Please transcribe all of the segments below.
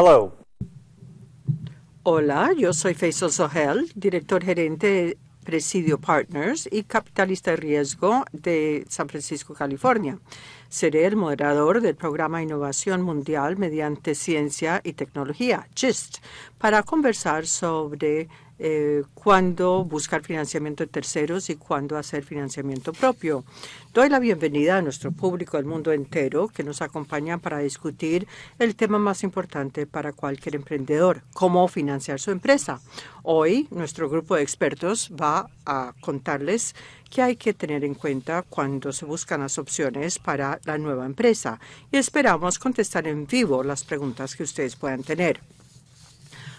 Hello. Hola, yo soy Faisal Sohel, director gerente de Presidio Partners y capitalista de riesgo de San Francisco, California. Seré el moderador del programa Innovación Mundial mediante Ciencia y Tecnología, GIST, para conversar sobre eh, cuándo buscar financiamiento de terceros y cuándo hacer financiamiento propio. Doy la bienvenida a nuestro público del mundo entero que nos acompaña para discutir el tema más importante para cualquier emprendedor, cómo financiar su empresa. Hoy nuestro grupo de expertos va a contarles qué hay que tener en cuenta cuando se buscan las opciones para la nueva empresa y esperamos contestar en vivo las preguntas que ustedes puedan tener.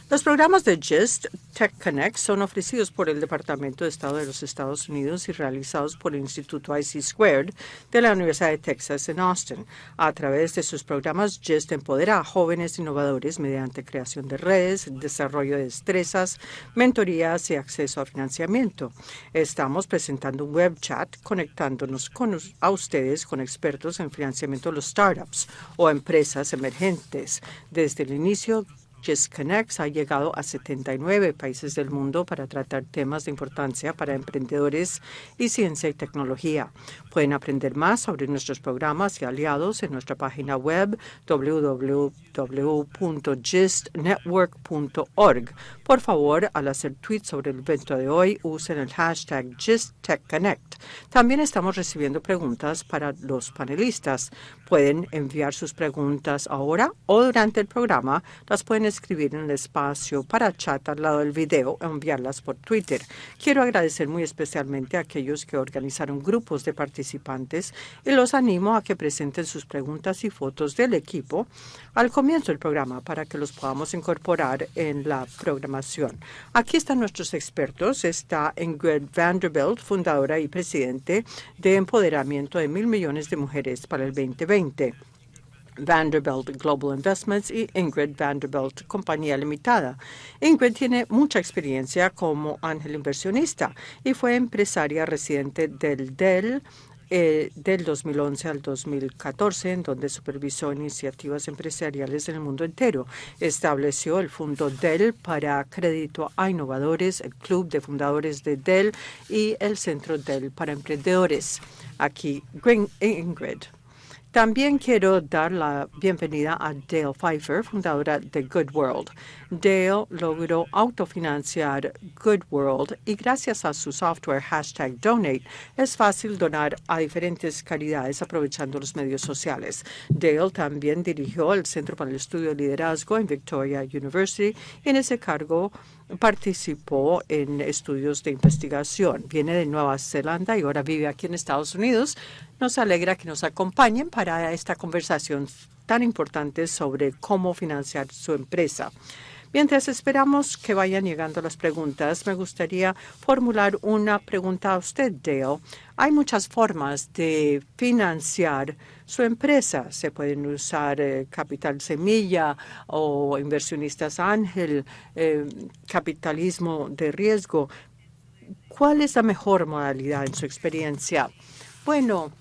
Los programas de GIST Tech Connect son ofrecidos por el Departamento de Estado de los Estados Unidos y realizados por el Instituto IC Squared de la Universidad de Texas en Austin. A través de sus programas, GIST empodera a jóvenes innovadores mediante creación de redes, desarrollo de destrezas, mentorías y acceso a financiamiento. Estamos presentando un web chat conectándonos con, a ustedes con expertos en financiamiento de los startups o empresas emergentes. Desde el inicio GIST Connects ha llegado a 79 países del mundo para tratar temas de importancia para emprendedores y ciencia y tecnología. Pueden aprender más sobre nuestros programas y aliados en nuestra página web www.gistnetwork.org. Por favor, al hacer tweets sobre el evento de hoy, usen el hashtag GistTechConnect. También estamos recibiendo preguntas para los panelistas. Pueden enviar sus preguntas ahora o durante el programa. Las pueden escribir en el espacio para chat al lado del video o enviarlas por Twitter. Quiero agradecer muy especialmente a aquellos que organizaron grupos de participantes y los animo a que presenten sus preguntas y fotos del equipo al comienzo del programa para que los podamos incorporar en la programación. Aquí están nuestros expertos. Está Ingrid Vanderbilt, fundadora y presidente de Empoderamiento de Mil Millones de Mujeres para el 2020. Vanderbilt Global Investments y Ingrid Vanderbilt Compañía Limitada. Ingrid tiene mucha experiencia como ángel inversionista y fue empresaria residente del Dell eh, del 2011 al 2014, en donde supervisó iniciativas empresariales en el mundo entero. Estableció el Fondo Dell para crédito a innovadores, el Club de Fundadores de Dell y el Centro Dell para Emprendedores. Aquí, Ingrid. También quiero dar la bienvenida a Dale Pfeiffer, fundadora de Good World. Dale logró autofinanciar Good World y gracias a su software hashtag Donate es fácil donar a diferentes caridades aprovechando los medios sociales. Dale también dirigió el Centro para el Estudio de Liderazgo en Victoria University y en ese cargo participó en estudios de investigación. Viene de Nueva Zelanda y ahora vive aquí en Estados Unidos. Nos alegra que nos acompañen para esta conversación tan importante sobre cómo financiar su empresa. Mientras esperamos que vayan llegando las preguntas, me gustaría formular una pregunta a usted, Dale. Hay muchas formas de financiar su empresa. Se pueden usar eh, capital semilla o inversionistas ángel, eh, capitalismo de riesgo. ¿Cuál es la mejor modalidad en su experiencia? Bueno,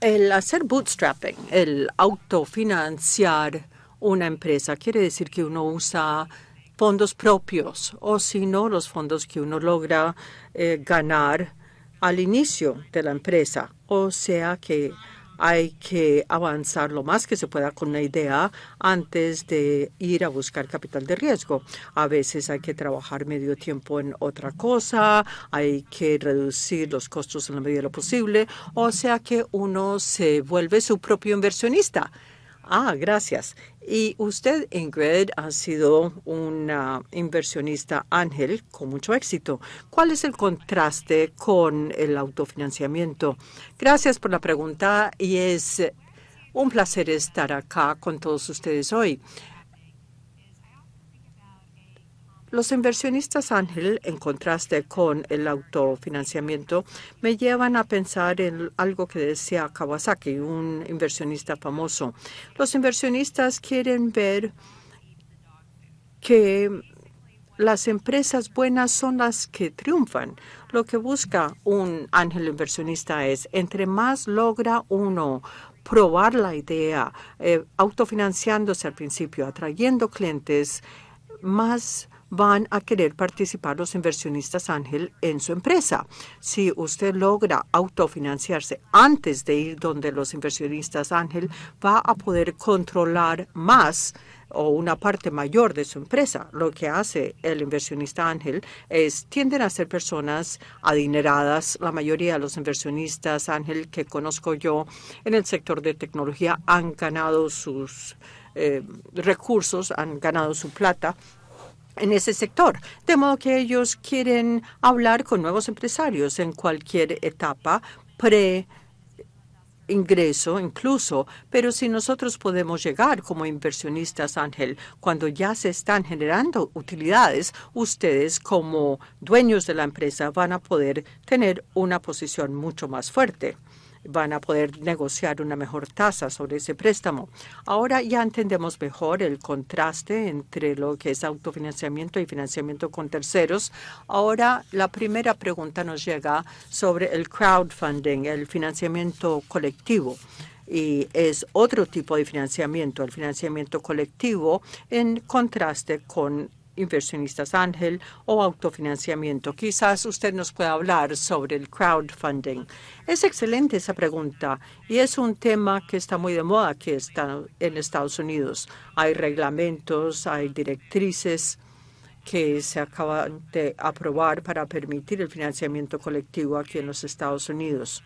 el hacer bootstrapping, el autofinanciar una empresa. Quiere decir que uno usa fondos propios o si no, los fondos que uno logra eh, ganar al inicio de la empresa. O sea que hay que avanzar lo más que se pueda con una idea antes de ir a buscar capital de riesgo. A veces hay que trabajar medio tiempo en otra cosa, hay que reducir los costos en la medida de lo posible, o sea que uno se vuelve su propio inversionista. Ah, gracias. Y usted, Ingrid, ha sido una inversionista ángel con mucho éxito. ¿Cuál es el contraste con el autofinanciamiento? Gracias por la pregunta y es un placer estar acá con todos ustedes hoy. Los inversionistas ángel, en contraste con el autofinanciamiento, me llevan a pensar en algo que decía Kawasaki, un inversionista famoso. Los inversionistas quieren ver que las empresas buenas son las que triunfan. Lo que busca un ángel inversionista es, entre más logra uno probar la idea, eh, autofinanciándose al principio, atrayendo clientes, más van a querer participar los inversionistas ángel en su empresa. Si usted logra autofinanciarse antes de ir donde los inversionistas ángel, va a poder controlar más o una parte mayor de su empresa. Lo que hace el inversionista ángel es tienden a ser personas adineradas. La mayoría de los inversionistas ángel que conozco yo en el sector de tecnología han ganado sus eh, recursos, han ganado su plata en ese sector. De modo que ellos quieren hablar con nuevos empresarios en cualquier etapa pre ingreso incluso, pero si nosotros podemos llegar como inversionistas, Ángel, cuando ya se están generando utilidades, ustedes como dueños de la empresa van a poder tener una posición mucho más fuerte van a poder negociar una mejor tasa sobre ese préstamo. Ahora ya entendemos mejor el contraste entre lo que es autofinanciamiento y financiamiento con terceros. Ahora la primera pregunta nos llega sobre el crowdfunding, el financiamiento colectivo y es otro tipo de financiamiento, el financiamiento colectivo, en contraste con inversionistas ángel o autofinanciamiento. Quizás usted nos pueda hablar sobre el crowdfunding. Es excelente esa pregunta y es un tema que está muy de moda aquí en Estados Unidos. Hay reglamentos, hay directrices que se acaban de aprobar para permitir el financiamiento colectivo aquí en los Estados Unidos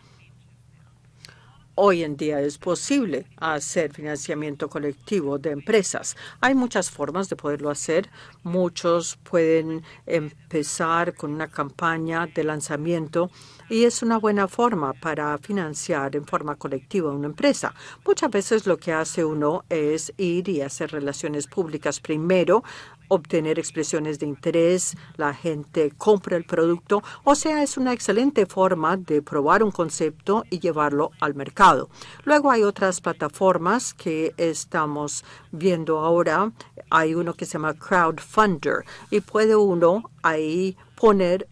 hoy en día es posible hacer financiamiento colectivo de empresas. Hay muchas formas de poderlo hacer. Muchos pueden empezar con una campaña de lanzamiento y es una buena forma para financiar en forma colectiva una empresa. Muchas veces lo que hace uno es ir y hacer relaciones públicas primero obtener expresiones de interés, la gente compra el producto, o sea, es una excelente forma de probar un concepto y llevarlo al mercado. Luego hay otras plataformas que estamos viendo ahora. Hay uno que se llama Crowdfunder y puede uno ahí poner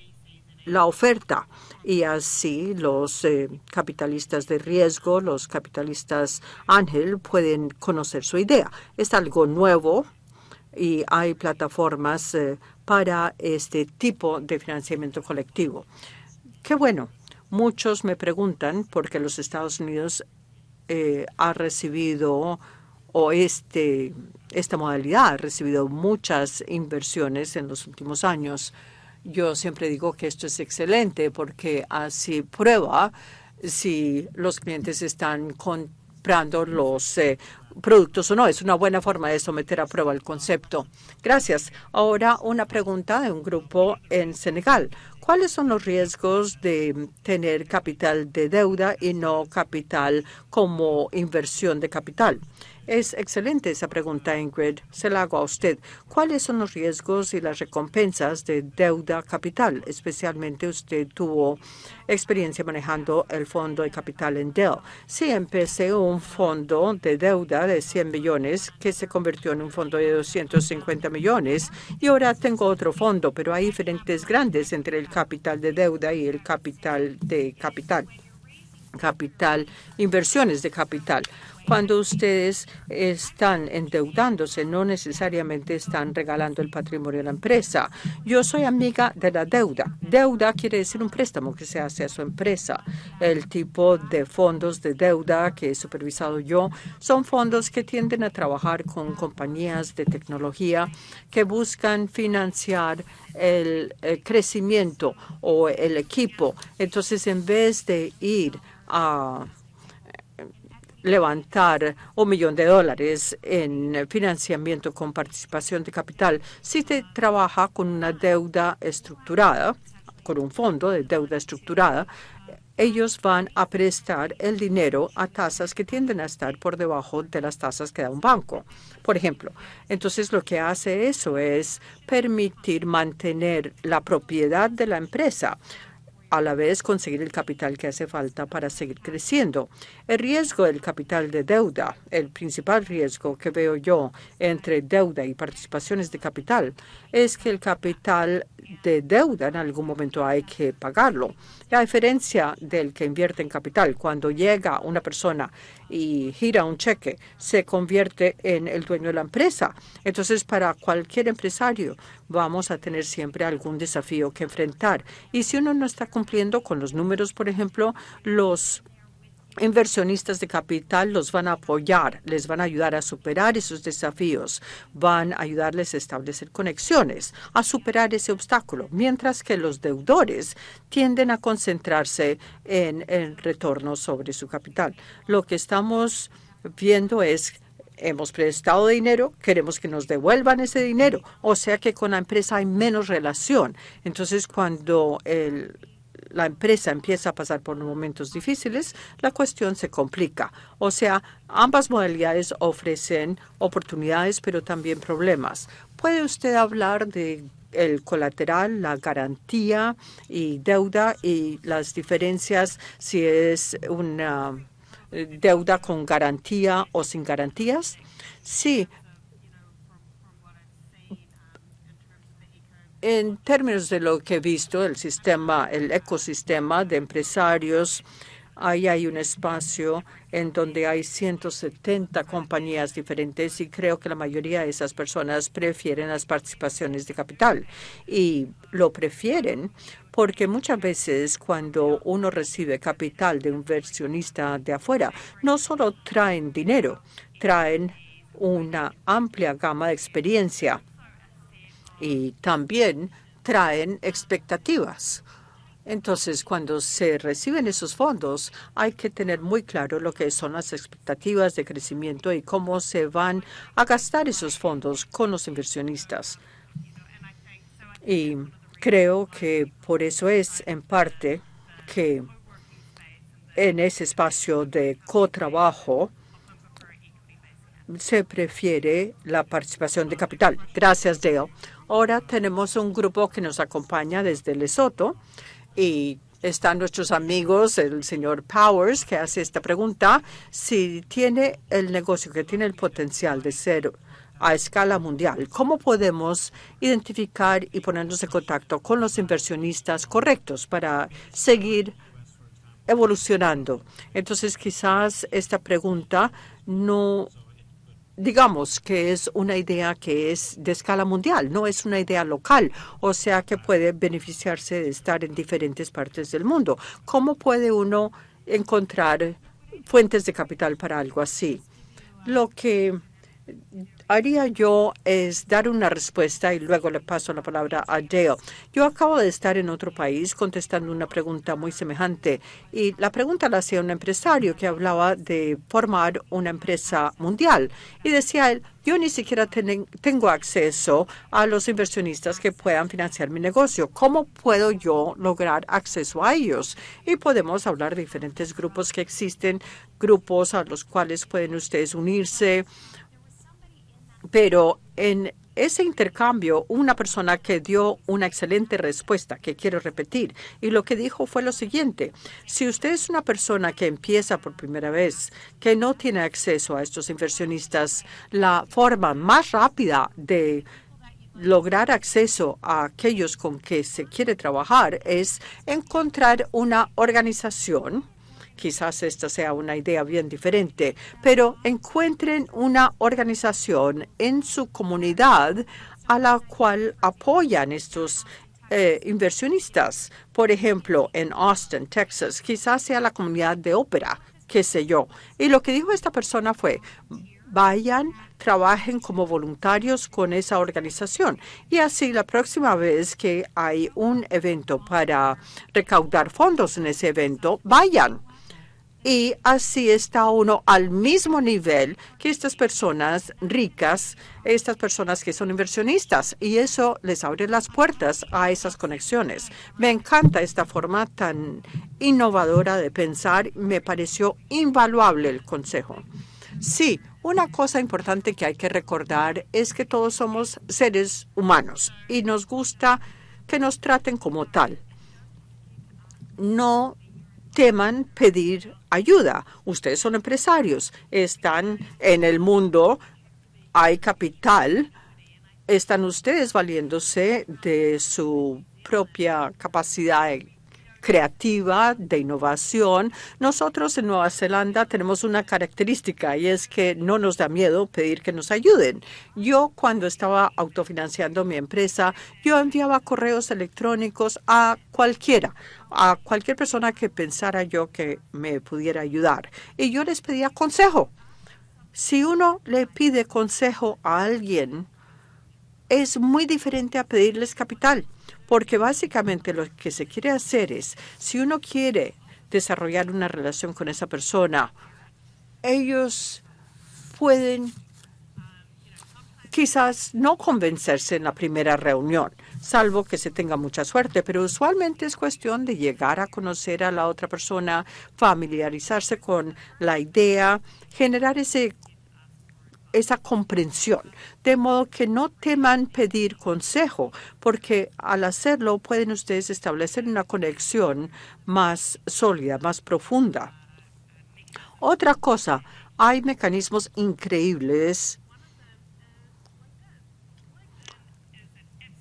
la oferta y así los eh, capitalistas de riesgo, los capitalistas ángel pueden conocer su idea. Es algo nuevo y hay plataformas eh, para este tipo de financiamiento colectivo. Qué bueno. Muchos me preguntan porque los Estados Unidos eh, ha recibido o este, esta modalidad ha recibido muchas inversiones en los últimos años. Yo siempre digo que esto es excelente porque así prueba si los clientes están comprando los eh, productos o no. Es una buena forma de someter a prueba el concepto. Gracias. Ahora una pregunta de un grupo en Senegal. ¿Cuáles son los riesgos de tener capital de deuda y no capital como inversión de capital? Es excelente esa pregunta, Ingrid. Se la hago a usted. ¿Cuáles son los riesgos y las recompensas de deuda capital? Especialmente usted tuvo experiencia manejando el fondo de capital en Dell. Sí, empecé un fondo de deuda de 100 millones que se convirtió en un fondo de 250 millones y ahora tengo otro fondo, pero hay diferentes grandes entre el capital de deuda y el capital de capital capital, inversiones de capital. Cuando ustedes están endeudándose, no necesariamente están regalando el patrimonio de la empresa. Yo soy amiga de la deuda. Deuda quiere decir un préstamo que se hace a su empresa. El tipo de fondos de deuda que he supervisado yo son fondos que tienden a trabajar con compañías de tecnología que buscan financiar el, el crecimiento o el equipo. Entonces, en vez de ir a levantar un millón de dólares en financiamiento con participación de capital si se trabaja con una deuda estructurada, con un fondo de deuda estructurada, ellos van a prestar el dinero a tasas que tienden a estar por debajo de las tasas que da un banco, por ejemplo. Entonces, lo que hace eso es permitir mantener la propiedad de la empresa a la vez conseguir el capital que hace falta para seguir creciendo. El riesgo del capital de deuda, el principal riesgo que veo yo entre deuda y participaciones de capital, es que el capital de deuda en algún momento hay que pagarlo. A diferencia del que invierte en capital, cuando llega una persona y gira un cheque, se convierte en el dueño de la empresa. Entonces, para cualquier empresario vamos a tener siempre algún desafío que enfrentar. Y si uno no está cumpliendo con los números, por ejemplo, los inversionistas de capital los van a apoyar, les van a ayudar a superar esos desafíos, van a ayudarles a establecer conexiones, a superar ese obstáculo, mientras que los deudores tienden a concentrarse en el retorno sobre su capital. Lo que estamos viendo es hemos prestado dinero, queremos que nos devuelvan ese dinero, o sea que con la empresa hay menos relación. Entonces, cuando el la empresa empieza a pasar por momentos difíciles, la cuestión se complica. O sea, ambas modalidades ofrecen oportunidades, pero también problemas. ¿Puede usted hablar de el colateral, la garantía y deuda y las diferencias si es una eh, deuda con garantía o sin garantías? Sí, En términos de lo que he visto, el sistema, el ecosistema de empresarios, ahí hay un espacio en donde hay 170 compañías diferentes y creo que la mayoría de esas personas prefieren las participaciones de capital. Y lo prefieren porque muchas veces cuando uno recibe capital de un inversionista de afuera, no solo traen dinero, traen una amplia gama de experiencia y también traen expectativas. Entonces, cuando se reciben esos fondos, hay que tener muy claro lo que son las expectativas de crecimiento y cómo se van a gastar esos fondos con los inversionistas. Y creo que por eso es, en parte, que en ese espacio de cotrabajo se prefiere la participación de capital. Gracias, Dale. Ahora tenemos un grupo que nos acompaña desde Lesoto y están nuestros amigos, el señor Powers, que hace esta pregunta. Si tiene el negocio que tiene el potencial de ser a escala mundial, ¿cómo podemos identificar y ponernos en contacto con los inversionistas correctos para seguir evolucionando? Entonces, quizás esta pregunta no digamos que es una idea que es de escala mundial, no es una idea local, o sea que puede beneficiarse de estar en diferentes partes del mundo. ¿Cómo puede uno encontrar fuentes de capital para algo así? Lo que haría yo es dar una respuesta y luego le paso la palabra a Dale. Yo acabo de estar en otro país contestando una pregunta muy semejante y la pregunta la hacía un empresario que hablaba de formar una empresa mundial y decía él, yo ni siquiera tengo acceso a los inversionistas que puedan financiar mi negocio. ¿Cómo puedo yo lograr acceso a ellos? Y podemos hablar de diferentes grupos que existen, grupos a los cuales pueden ustedes unirse, pero en ese intercambio, una persona que dio una excelente respuesta que quiero repetir, y lo que dijo fue lo siguiente, si usted es una persona que empieza por primera vez, que no tiene acceso a estos inversionistas, la forma más rápida de lograr acceso a aquellos con que se quiere trabajar es encontrar una organización Quizás esta sea una idea bien diferente, pero encuentren una organización en su comunidad a la cual apoyan estos eh, inversionistas. Por ejemplo, en Austin, Texas, quizás sea la comunidad de ópera, qué sé yo. Y lo que dijo esta persona fue, vayan, trabajen como voluntarios con esa organización. Y así la próxima vez que hay un evento para recaudar fondos en ese evento, vayan y así está uno al mismo nivel que estas personas ricas, estas personas que son inversionistas, y eso les abre las puertas a esas conexiones. Me encanta esta forma tan innovadora de pensar, me pareció invaluable el consejo. Sí, una cosa importante que hay que recordar es que todos somos seres humanos y nos gusta que nos traten como tal. No teman pedir ayuda. Ustedes son empresarios, están en el mundo, hay capital, están ustedes valiéndose de su propia capacidad creativa, de innovación. Nosotros en Nueva Zelanda tenemos una característica y es que no nos da miedo pedir que nos ayuden. Yo cuando estaba autofinanciando mi empresa, yo enviaba correos electrónicos a cualquiera, a cualquier persona que pensara yo que me pudiera ayudar. Y yo les pedía consejo. Si uno le pide consejo a alguien, es muy diferente a pedirles capital, porque básicamente lo que se quiere hacer es, si uno quiere desarrollar una relación con esa persona, ellos pueden quizás no convencerse en la primera reunión, salvo que se tenga mucha suerte, pero usualmente es cuestión de llegar a conocer a la otra persona, familiarizarse con la idea, generar ese esa comprensión, de modo que no teman pedir consejo, porque al hacerlo pueden ustedes establecer una conexión más sólida, más profunda. Otra cosa, hay mecanismos increíbles,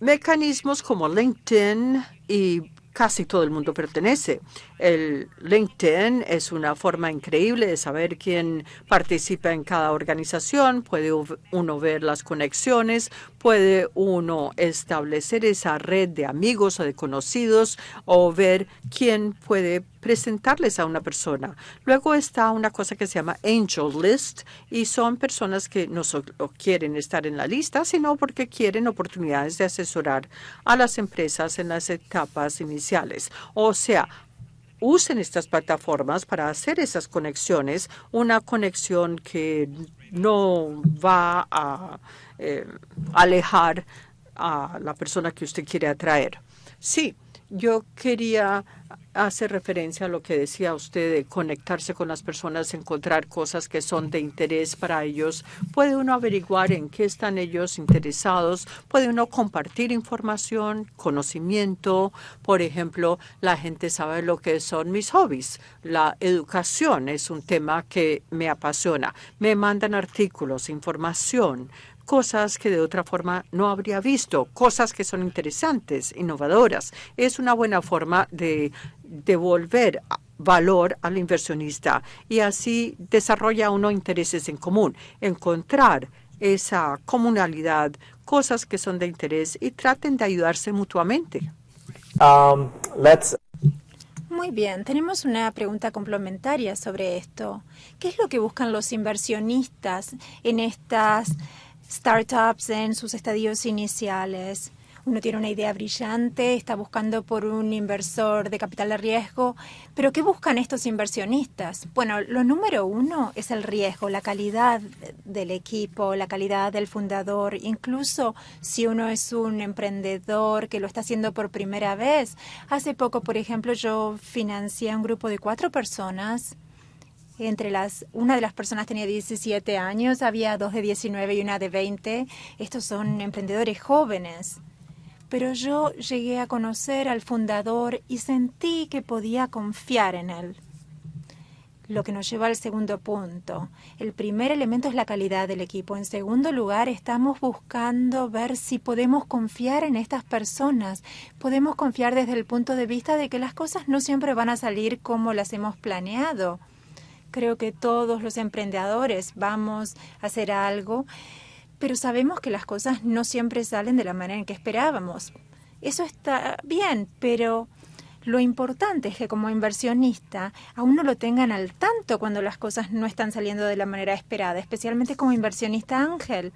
mecanismos como LinkedIn y casi todo el mundo pertenece. El LinkedIn es una forma increíble de saber quién participa en cada organización. Puede uno ver las conexiones, puede uno establecer esa red de amigos o de conocidos o ver quién puede presentarles a una persona. Luego está una cosa que se llama Angel List y son personas que no solo quieren estar en la lista, sino porque quieren oportunidades de asesorar a las empresas en las etapas iniciales. O sea, usen estas plataformas para hacer esas conexiones, una conexión que no va a eh, alejar a la persona que usted quiere atraer. Sí, yo quería hace referencia a lo que decía usted de conectarse con las personas, encontrar cosas que son de interés para ellos. Puede uno averiguar en qué están ellos interesados, puede uno compartir información, conocimiento. Por ejemplo, la gente sabe lo que son mis hobbies. La educación es un tema que me apasiona. Me mandan artículos, información cosas que de otra forma no habría visto, cosas que son interesantes, innovadoras. Es una buena forma de devolver valor al inversionista y así desarrolla uno intereses en común, encontrar esa comunalidad, cosas que son de interés y traten de ayudarse mutuamente. Um, Muy bien, tenemos una pregunta complementaria sobre esto. ¿Qué es lo que buscan los inversionistas en estas startups en sus estadios iniciales. Uno tiene una idea brillante, está buscando por un inversor de capital de riesgo, pero ¿qué buscan estos inversionistas? Bueno, lo número uno es el riesgo, la calidad del equipo, la calidad del fundador, incluso si uno es un emprendedor que lo está haciendo por primera vez. Hace poco, por ejemplo, yo financié a un grupo de cuatro personas entre las, una de las personas tenía 17 años, había dos de 19 y una de 20. Estos son emprendedores jóvenes. Pero yo llegué a conocer al fundador y sentí que podía confiar en él. Lo que nos lleva al segundo punto. El primer elemento es la calidad del equipo. En segundo lugar, estamos buscando ver si podemos confiar en estas personas. Podemos confiar desde el punto de vista de que las cosas no siempre van a salir como las hemos planeado Creo que todos los emprendedores vamos a hacer algo, pero sabemos que las cosas no siempre salen de la manera en que esperábamos. Eso está bien, pero lo importante es que como inversionista a uno lo tengan al tanto cuando las cosas no están saliendo de la manera esperada, especialmente como inversionista ángel.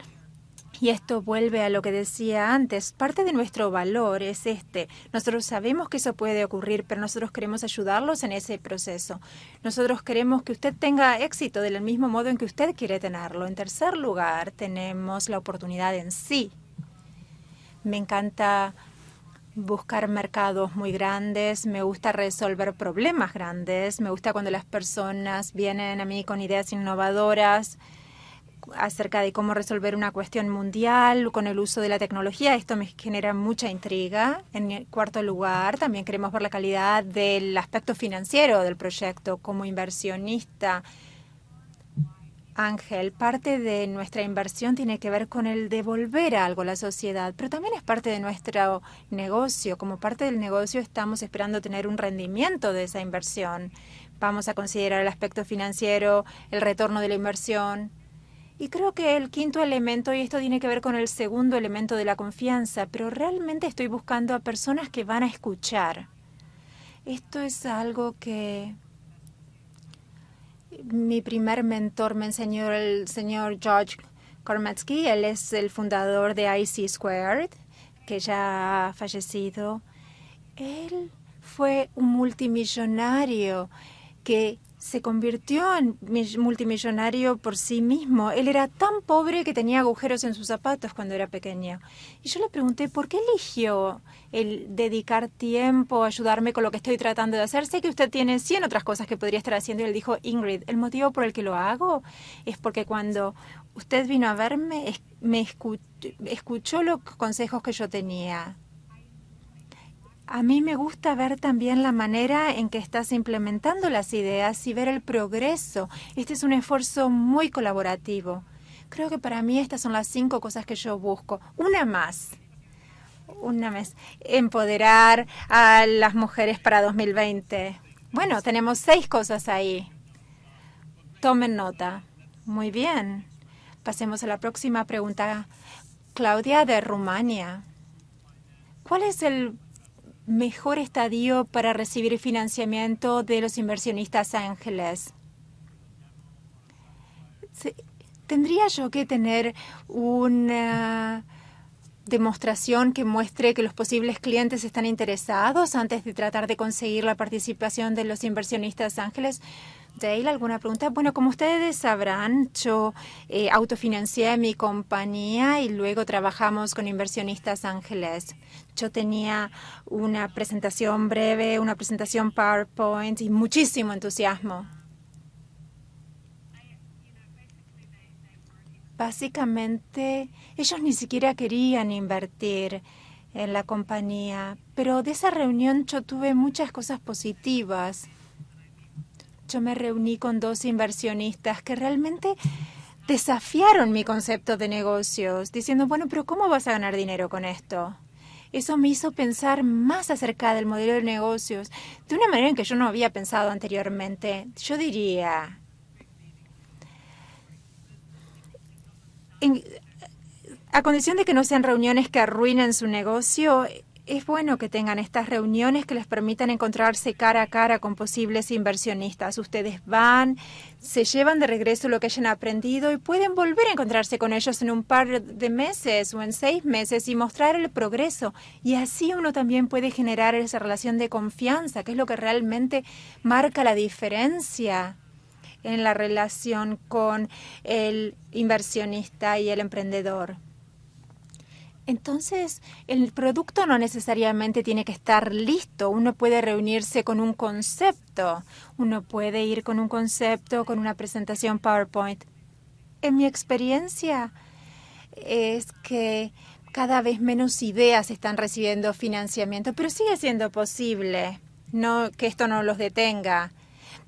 Y esto vuelve a lo que decía antes. Parte de nuestro valor es este. Nosotros sabemos que eso puede ocurrir, pero nosotros queremos ayudarlos en ese proceso. Nosotros queremos que usted tenga éxito del mismo modo en que usted quiere tenerlo. En tercer lugar, tenemos la oportunidad en sí. Me encanta buscar mercados muy grandes, me gusta resolver problemas grandes, me gusta cuando las personas vienen a mí con ideas innovadoras acerca de cómo resolver una cuestión mundial con el uso de la tecnología. Esto me genera mucha intriga. En cuarto lugar, también queremos ver la calidad del aspecto financiero del proyecto como inversionista. Ángel, parte de nuestra inversión tiene que ver con el devolver algo a la sociedad, pero también es parte de nuestro negocio. Como parte del negocio estamos esperando tener un rendimiento de esa inversión. Vamos a considerar el aspecto financiero, el retorno de la inversión. Y creo que el quinto elemento, y esto tiene que ver con el segundo elemento de la confianza, pero realmente estoy buscando a personas que van a escuchar. Esto es algo que mi primer mentor me enseñó el señor George Kormatsky. Él es el fundador de IC Squared, que ya ha fallecido. Él fue un multimillonario que se convirtió en multimillonario por sí mismo. Él era tan pobre que tenía agujeros en sus zapatos cuando era pequeño. Y yo le pregunté, ¿por qué eligió el dedicar tiempo, ayudarme con lo que estoy tratando de hacer? Sé que usted tiene 100 otras cosas que podría estar haciendo. Y él dijo, Ingrid, el motivo por el que lo hago es porque cuando usted vino a verme, me escuchó los consejos que yo tenía a mí me gusta ver también la manera en que estás implementando las ideas y ver el progreso. Este es un esfuerzo muy colaborativo. Creo que para mí estas son las cinco cosas que yo busco. Una más. Una más. Empoderar a las mujeres para 2020. Bueno, tenemos seis cosas ahí. Tomen nota. Muy bien. Pasemos a la próxima pregunta. Claudia de Rumania. ¿Cuál es el mejor estadio para recibir financiamiento de los inversionistas ángeles. ¿Tendría yo que tener una demostración que muestre que los posibles clientes están interesados antes de tratar de conseguir la participación de los inversionistas ángeles? Dale, ¿alguna pregunta? Bueno, como ustedes sabrán, yo eh, autofinancié mi compañía y luego trabajamos con inversionistas ángeles. Yo tenía una presentación breve, una presentación PowerPoint y muchísimo entusiasmo. Básicamente, ellos ni siquiera querían invertir en la compañía, pero de esa reunión yo tuve muchas cosas positivas yo me reuní con dos inversionistas que realmente desafiaron mi concepto de negocios, diciendo, bueno, pero ¿cómo vas a ganar dinero con esto? Eso me hizo pensar más acerca del modelo de negocios, de una manera en que yo no había pensado anteriormente. Yo diría, a condición de que no sean reuniones que arruinen su negocio, es bueno que tengan estas reuniones que les permitan encontrarse cara a cara con posibles inversionistas. Ustedes van, se llevan de regreso lo que hayan aprendido y pueden volver a encontrarse con ellos en un par de meses o en seis meses y mostrar el progreso. Y así uno también puede generar esa relación de confianza, que es lo que realmente marca la diferencia en la relación con el inversionista y el emprendedor. Entonces, el producto no necesariamente tiene que estar listo. Uno puede reunirse con un concepto. Uno puede ir con un concepto, con una presentación PowerPoint. En mi experiencia es que cada vez menos ideas están recibiendo financiamiento, pero sigue siendo posible. No que esto no los detenga.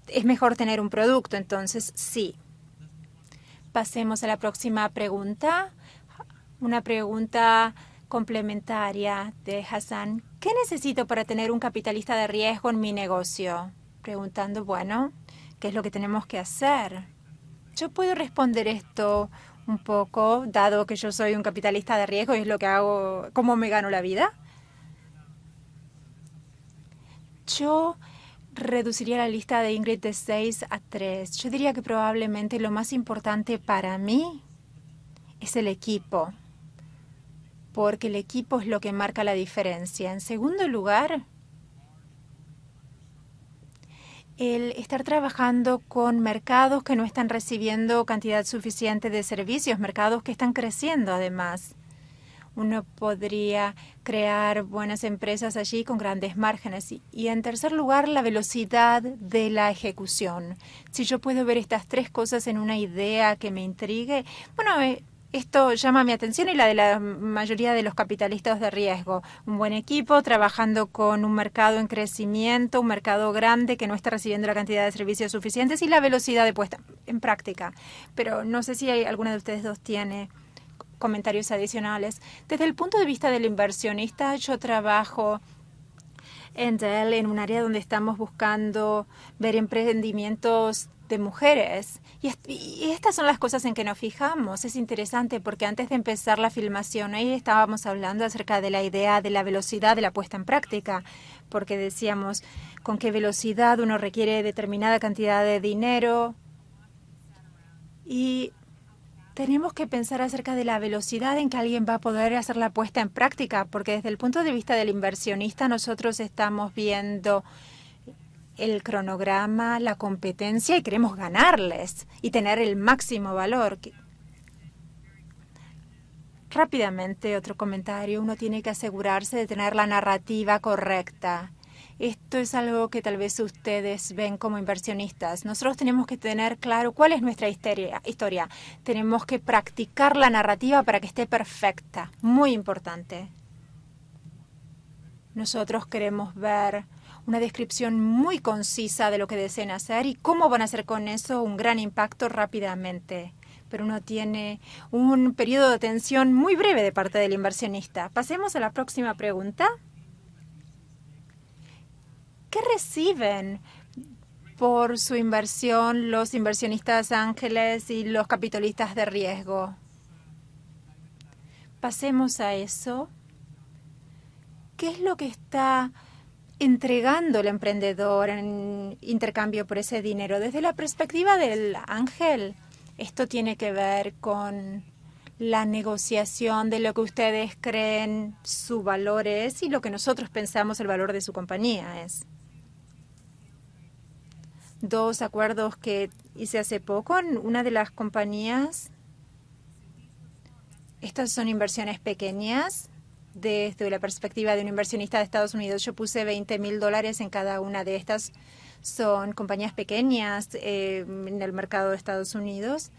Es mejor tener un producto, entonces sí. Pasemos a la próxima pregunta. Una pregunta complementaria de Hassan. ¿Qué necesito para tener un capitalista de riesgo en mi negocio? Preguntando, bueno, ¿qué es lo que tenemos que hacer? Yo puedo responder esto un poco, dado que yo soy un capitalista de riesgo y es lo que hago, cómo me gano la vida. Yo reduciría la lista de Ingrid de 6 a 3. Yo diría que probablemente lo más importante para mí es el equipo porque el equipo es lo que marca la diferencia. En segundo lugar, el estar trabajando con mercados que no están recibiendo cantidad suficiente de servicios, mercados que están creciendo además. Uno podría crear buenas empresas allí con grandes márgenes. Y, en tercer lugar, la velocidad de la ejecución. Si yo puedo ver estas tres cosas en una idea que me intrigue, bueno, eh, esto llama mi atención y la de la mayoría de los capitalistas de riesgo. Un buen equipo trabajando con un mercado en crecimiento, un mercado grande que no está recibiendo la cantidad de servicios suficientes y la velocidad de puesta en práctica. Pero no sé si hay, alguna de ustedes dos tiene comentarios adicionales. Desde el punto de vista del inversionista, yo trabajo en Dell en un área donde estamos buscando ver emprendimientos de mujeres. Y, estas son las cosas en que nos fijamos. Es interesante porque antes de empezar la filmación, ahí estábamos hablando acerca de la idea de la velocidad de la puesta en práctica, porque decíamos con qué velocidad uno requiere determinada cantidad de dinero. Y tenemos que pensar acerca de la velocidad en que alguien va a poder hacer la puesta en práctica, porque desde el punto de vista del inversionista nosotros estamos viendo el cronograma, la competencia y queremos ganarles y tener el máximo valor. Rápidamente, otro comentario. Uno tiene que asegurarse de tener la narrativa correcta. Esto es algo que tal vez ustedes ven como inversionistas. Nosotros tenemos que tener claro cuál es nuestra historia. Tenemos que practicar la narrativa para que esté perfecta. Muy importante. Nosotros queremos ver una descripción muy concisa de lo que desean hacer y cómo van a hacer con eso un gran impacto rápidamente. Pero uno tiene un periodo de atención muy breve de parte del inversionista. Pasemos a la próxima pregunta. ¿Qué reciben por su inversión los inversionistas ángeles y los capitalistas de riesgo? Pasemos a eso. ¿Qué es lo que está entregando el emprendedor en intercambio por ese dinero. Desde la perspectiva del ángel, esto tiene que ver con la negociación de lo que ustedes creen su valor es y lo que nosotros pensamos el valor de su compañía es. Dos acuerdos que hice hace poco en una de las compañías. Estas son inversiones pequeñas desde la perspectiva de un inversionista de Estados Unidos, yo puse 20 mil dólares en cada una de estas. Son compañías pequeñas eh, en el mercado de Estados Unidos.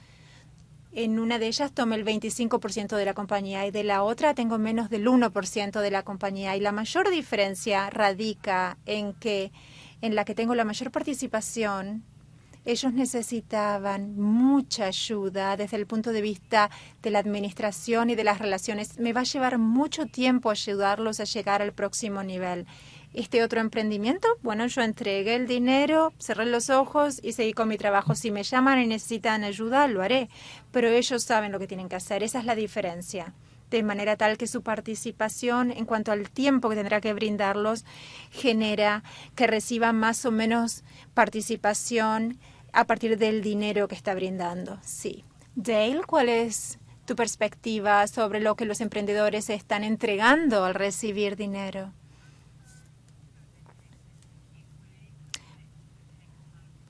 En una de ellas tomé el 25% de la compañía y de la otra tengo menos del 1% de la compañía. Y la mayor diferencia radica en que en la que tengo la mayor participación ellos necesitaban mucha ayuda desde el punto de vista de la administración y de las relaciones. Me va a llevar mucho tiempo ayudarlos a llegar al próximo nivel. Este otro emprendimiento, bueno, yo entregué el dinero, cerré los ojos y seguí con mi trabajo. Si me llaman y necesitan ayuda, lo haré. Pero ellos saben lo que tienen que hacer. Esa es la diferencia de manera tal que su participación en cuanto al tiempo que tendrá que brindarlos genera que reciban más o menos participación a partir del dinero que está brindando. Sí. Dale, ¿cuál es tu perspectiva sobre lo que los emprendedores están entregando al recibir dinero?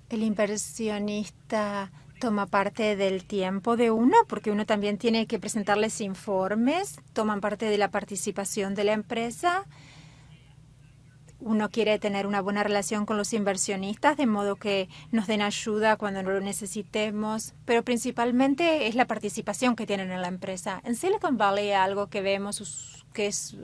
El inversionista toma parte del tiempo de uno, porque uno también tiene que presentarles informes, toman parte de la participación de la empresa. Uno quiere tener una buena relación con los inversionistas, de modo que nos den ayuda cuando lo necesitemos, pero principalmente es la participación que tienen en la empresa. En Silicon Valley algo que vemos que es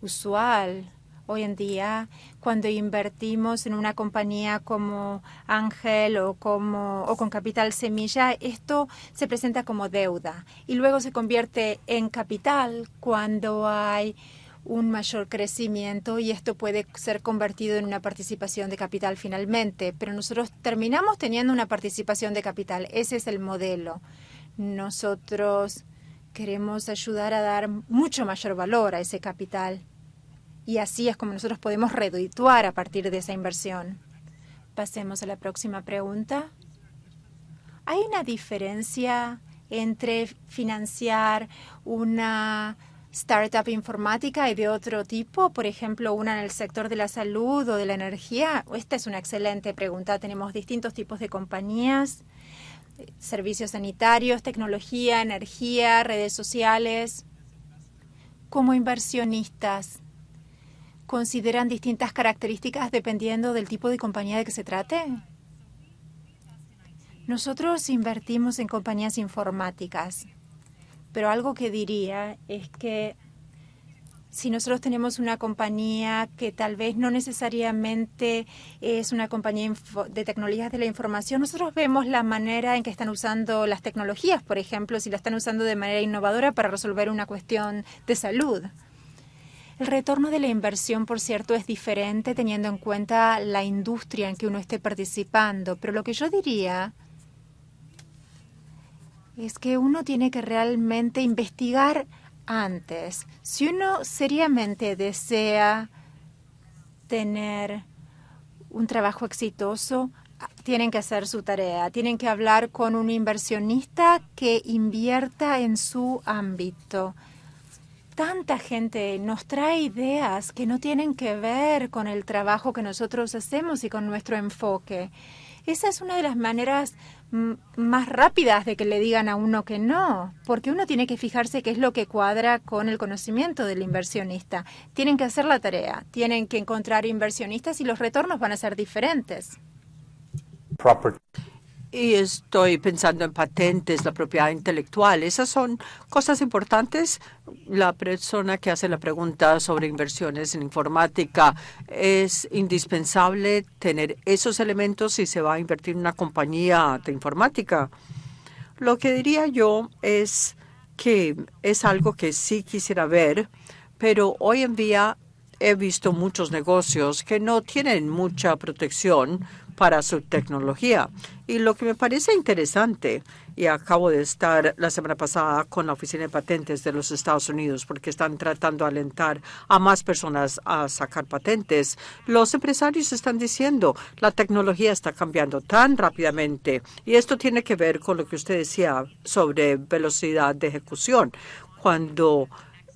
usual hoy en día cuando invertimos en una compañía como Ángel o como o con capital semilla, esto se presenta como deuda y luego se convierte en capital cuando hay un mayor crecimiento y esto puede ser convertido en una participación de capital finalmente, pero nosotros terminamos teniendo una participación de capital. Ese es el modelo. Nosotros queremos ayudar a dar mucho mayor valor a ese capital y así es como nosotros podemos redituar a partir de esa inversión. Pasemos a la próxima pregunta. ¿Hay una diferencia entre financiar una startup informática y de otro tipo, por ejemplo, una en el sector de la salud o de la energía? Esta es una excelente pregunta. Tenemos distintos tipos de compañías, servicios sanitarios, tecnología, energía, redes sociales. Como inversionistas, consideran distintas características dependiendo del tipo de compañía de que se trate? Nosotros invertimos en compañías informáticas. pero algo que diría es que si nosotros tenemos una compañía que tal vez no necesariamente es una compañía de tecnologías de la información, nosotros vemos la manera en que están usando las tecnologías, por ejemplo, si la están usando de manera innovadora para resolver una cuestión de salud. El retorno de la inversión, por cierto, es diferente teniendo en cuenta la industria en que uno esté participando, pero lo que yo diría es que uno tiene que realmente investigar antes. Si uno seriamente desea tener un trabajo exitoso, tienen que hacer su tarea, tienen que hablar con un inversionista que invierta en su ámbito. Tanta gente nos trae ideas que no tienen que ver con el trabajo que nosotros hacemos y con nuestro enfoque. Esa es una de las maneras más rápidas de que le digan a uno que no, porque uno tiene que fijarse qué es lo que cuadra con el conocimiento del inversionista. Tienen que hacer la tarea, tienen que encontrar inversionistas y los retornos van a ser diferentes. Y estoy pensando en patentes, la propiedad intelectual. Esas son cosas importantes. La persona que hace la pregunta sobre inversiones en informática es indispensable tener esos elementos si se va a invertir en una compañía de informática. Lo que diría yo es que es algo que sí quisiera ver, pero hoy en día he visto muchos negocios que no tienen mucha protección para su tecnología. Y lo que me parece interesante, y acabo de estar la semana pasada con la Oficina de Patentes de los Estados Unidos, porque están tratando de alentar a más personas a sacar patentes, los empresarios están diciendo, la tecnología está cambiando tan rápidamente, y esto tiene que ver con lo que usted decía sobre velocidad de ejecución. Cuando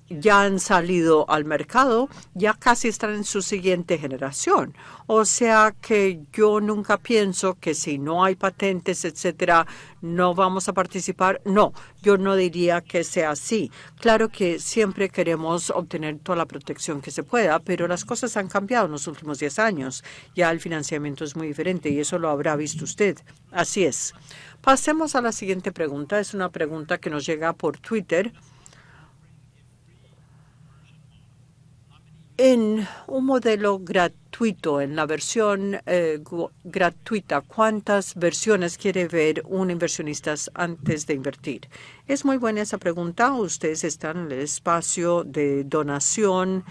ya han salido al mercado, ya casi están en su siguiente generación. O sea que yo nunca pienso que si no hay patentes, etcétera, no vamos a participar. No, yo no diría que sea así. Claro que siempre queremos obtener toda la protección que se pueda, pero las cosas han cambiado en los últimos 10 años. Ya el financiamiento es muy diferente y eso lo habrá visto usted. Así es. Pasemos a la siguiente pregunta. Es una pregunta que nos llega por Twitter. En un modelo gratuito, en la versión eh, gratuita, ¿cuántas versiones quiere ver un inversionista antes de invertir? Es muy buena esa pregunta. Ustedes están en el espacio de donación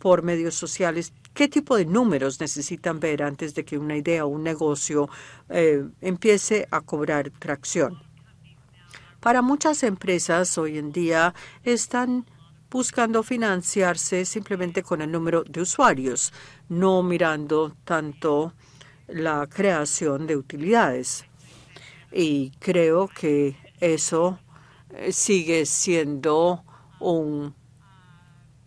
por medios sociales. ¿Qué tipo de números necesitan ver antes de que una idea o un negocio eh, empiece a cobrar tracción? Para muchas empresas hoy en día están buscando financiarse simplemente con el número de usuarios, no mirando tanto la creación de utilidades. Y creo que eso eh, sigue siendo un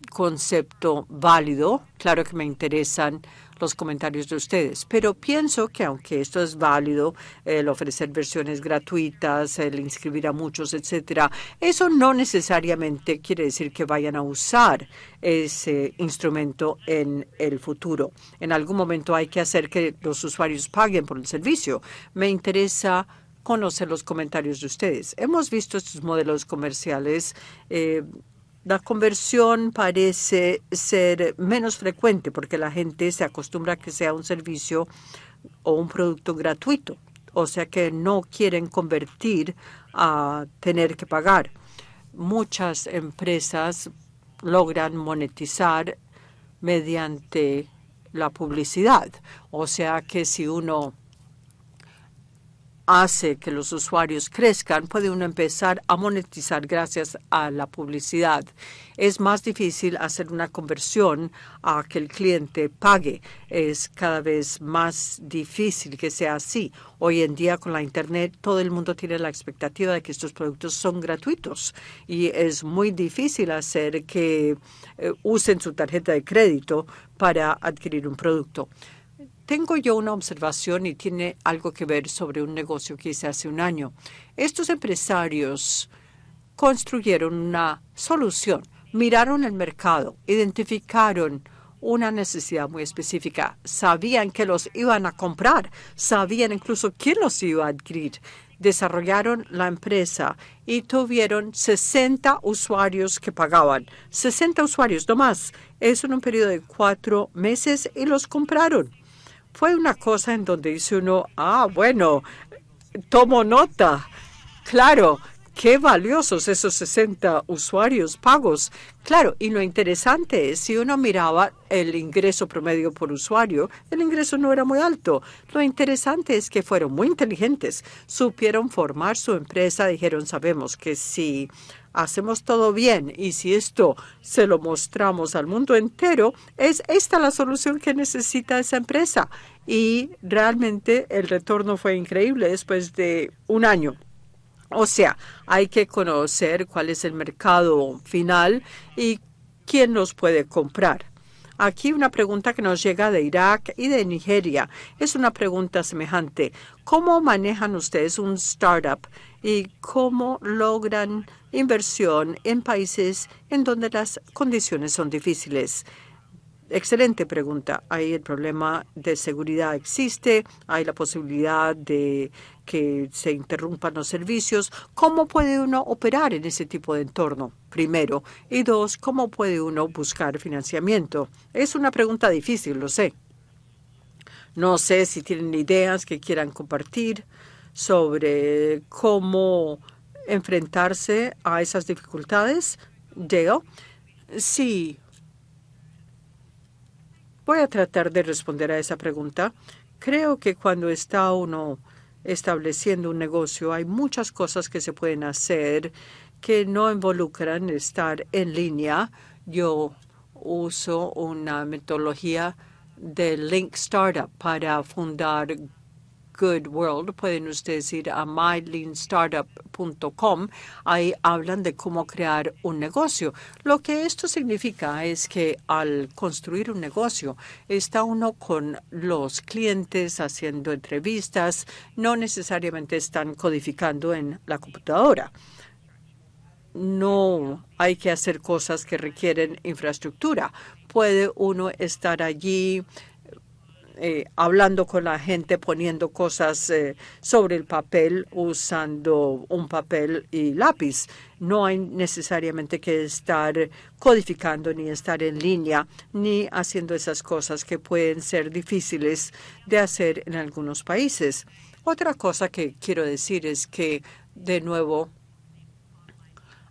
concepto válido. Claro que me interesan los comentarios de ustedes. Pero pienso que aunque esto es válido, el ofrecer versiones gratuitas, el inscribir a muchos, etcétera, eso no necesariamente quiere decir que vayan a usar ese instrumento en el futuro. En algún momento hay que hacer que los usuarios paguen por el servicio. Me interesa conocer los comentarios de ustedes. Hemos visto estos modelos comerciales eh, la conversión parece ser menos frecuente porque la gente se acostumbra a que sea un servicio o un producto gratuito, o sea que no quieren convertir a tener que pagar. Muchas empresas logran monetizar mediante la publicidad, o sea que si uno hace que los usuarios crezcan, puede uno empezar a monetizar gracias a la publicidad. Es más difícil hacer una conversión a que el cliente pague. Es cada vez más difícil que sea así. Hoy en día con la Internet todo el mundo tiene la expectativa de que estos productos son gratuitos y es muy difícil hacer que eh, usen su tarjeta de crédito para adquirir un producto. Tengo yo una observación y tiene algo que ver sobre un negocio que hice hace un año. Estos empresarios construyeron una solución, miraron el mercado, identificaron una necesidad muy específica, sabían que los iban a comprar, sabían incluso quién los iba a adquirir. desarrollaron la empresa y tuvieron 60 usuarios que pagaban. 60 usuarios, no más. Eso en un periodo de cuatro meses y los compraron. Fue una cosa en donde dice uno, ah, bueno, tomo nota. Claro, qué valiosos esos 60 usuarios pagos. Claro, y lo interesante es, si uno miraba el ingreso promedio por usuario, el ingreso no era muy alto. Lo interesante es que fueron muy inteligentes, supieron formar su empresa, dijeron, sabemos que si hacemos todo bien y si esto se lo mostramos al mundo entero, es esta la solución que necesita esa empresa. Y realmente el retorno fue increíble después de un año. O sea, hay que conocer cuál es el mercado final y quién los puede comprar. Aquí una pregunta que nos llega de Irak y de Nigeria. Es una pregunta semejante. ¿Cómo manejan ustedes un startup y cómo logran inversión en países en donde las condiciones son difíciles? Excelente pregunta. Ahí el problema de seguridad existe, hay la posibilidad de que se interrumpan los servicios. ¿Cómo puede uno operar en ese tipo de entorno? Primero. Y dos, ¿cómo puede uno buscar financiamiento? Es una pregunta difícil, lo sé. No sé si tienen ideas que quieran compartir sobre cómo enfrentarse a esas dificultades. Dale. Sí, Voy a tratar de responder a esa pregunta. Creo que cuando está uno estableciendo un negocio hay muchas cosas que se pueden hacer que no involucran estar en línea. Yo uso una metodología de Link Startup para fundar Good World. Pueden ustedes ir a myleanstartup.com. Ahí hablan de cómo crear un negocio. Lo que esto significa es que al construir un negocio está uno con los clientes haciendo entrevistas. No necesariamente están codificando en la computadora no hay que hacer cosas que requieren infraestructura. Puede uno estar allí eh, hablando con la gente, poniendo cosas eh, sobre el papel, usando un papel y lápiz. No hay necesariamente que estar codificando ni estar en línea ni haciendo esas cosas que pueden ser difíciles de hacer en algunos países. Otra cosa que quiero decir es que, de nuevo,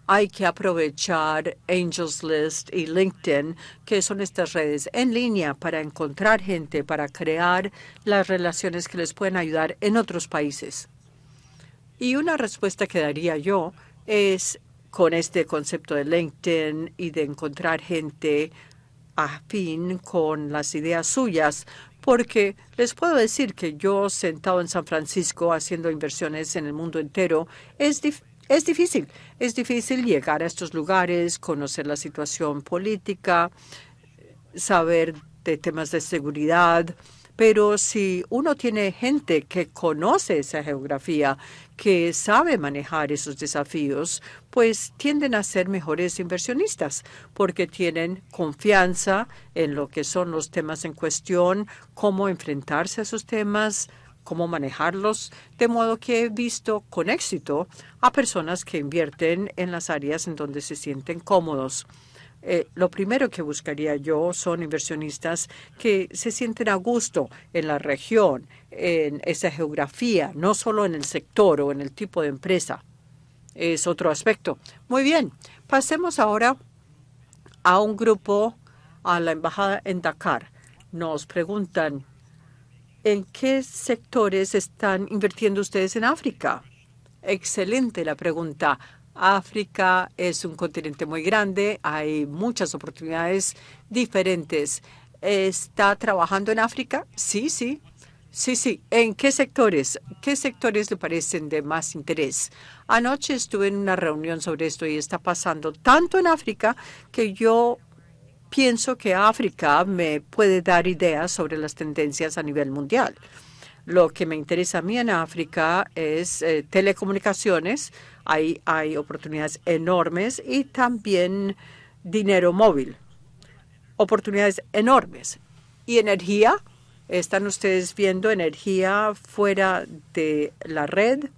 hay que aprovechar Angels List y LinkedIn, que son estas redes en línea para encontrar gente, para crear las relaciones que les pueden ayudar en otros países. Y una respuesta que daría yo es con este concepto de LinkedIn y de encontrar gente afín con las ideas suyas, porque les puedo decir que yo sentado en San Francisco haciendo inversiones en el mundo entero, es, es difícil, es difícil llegar a estos lugares, conocer la situación política, saber de temas de seguridad, pero si uno tiene gente que conoce esa geografía, que sabe manejar esos desafíos, pues tienden a ser mejores inversionistas porque tienen confianza en lo que son los temas en cuestión, cómo enfrentarse a esos temas, cómo manejarlos, de modo que he visto con éxito a personas que invierten en las áreas en donde se sienten cómodos. Eh, lo primero que buscaría yo son inversionistas que se sienten a gusto en la región, en esa geografía, no solo en el sector o en el tipo de empresa. Es otro aspecto. Muy bien, pasemos ahora a un grupo a la embajada en Dakar. Nos preguntan ¿En qué sectores están invirtiendo ustedes en África? Excelente la pregunta. África es un continente muy grande, hay muchas oportunidades diferentes. ¿Está trabajando en África? Sí, sí. Sí, sí. ¿En qué sectores? ¿Qué sectores le parecen de más interés? Anoche estuve en una reunión sobre esto y está pasando tanto en África que yo pienso que África me puede dar ideas sobre las tendencias a nivel mundial. Lo que me interesa a mí en África es eh, telecomunicaciones. Ahí hay oportunidades enormes y también dinero móvil. Oportunidades enormes. Y energía. ¿Están ustedes viendo energía fuera de la red?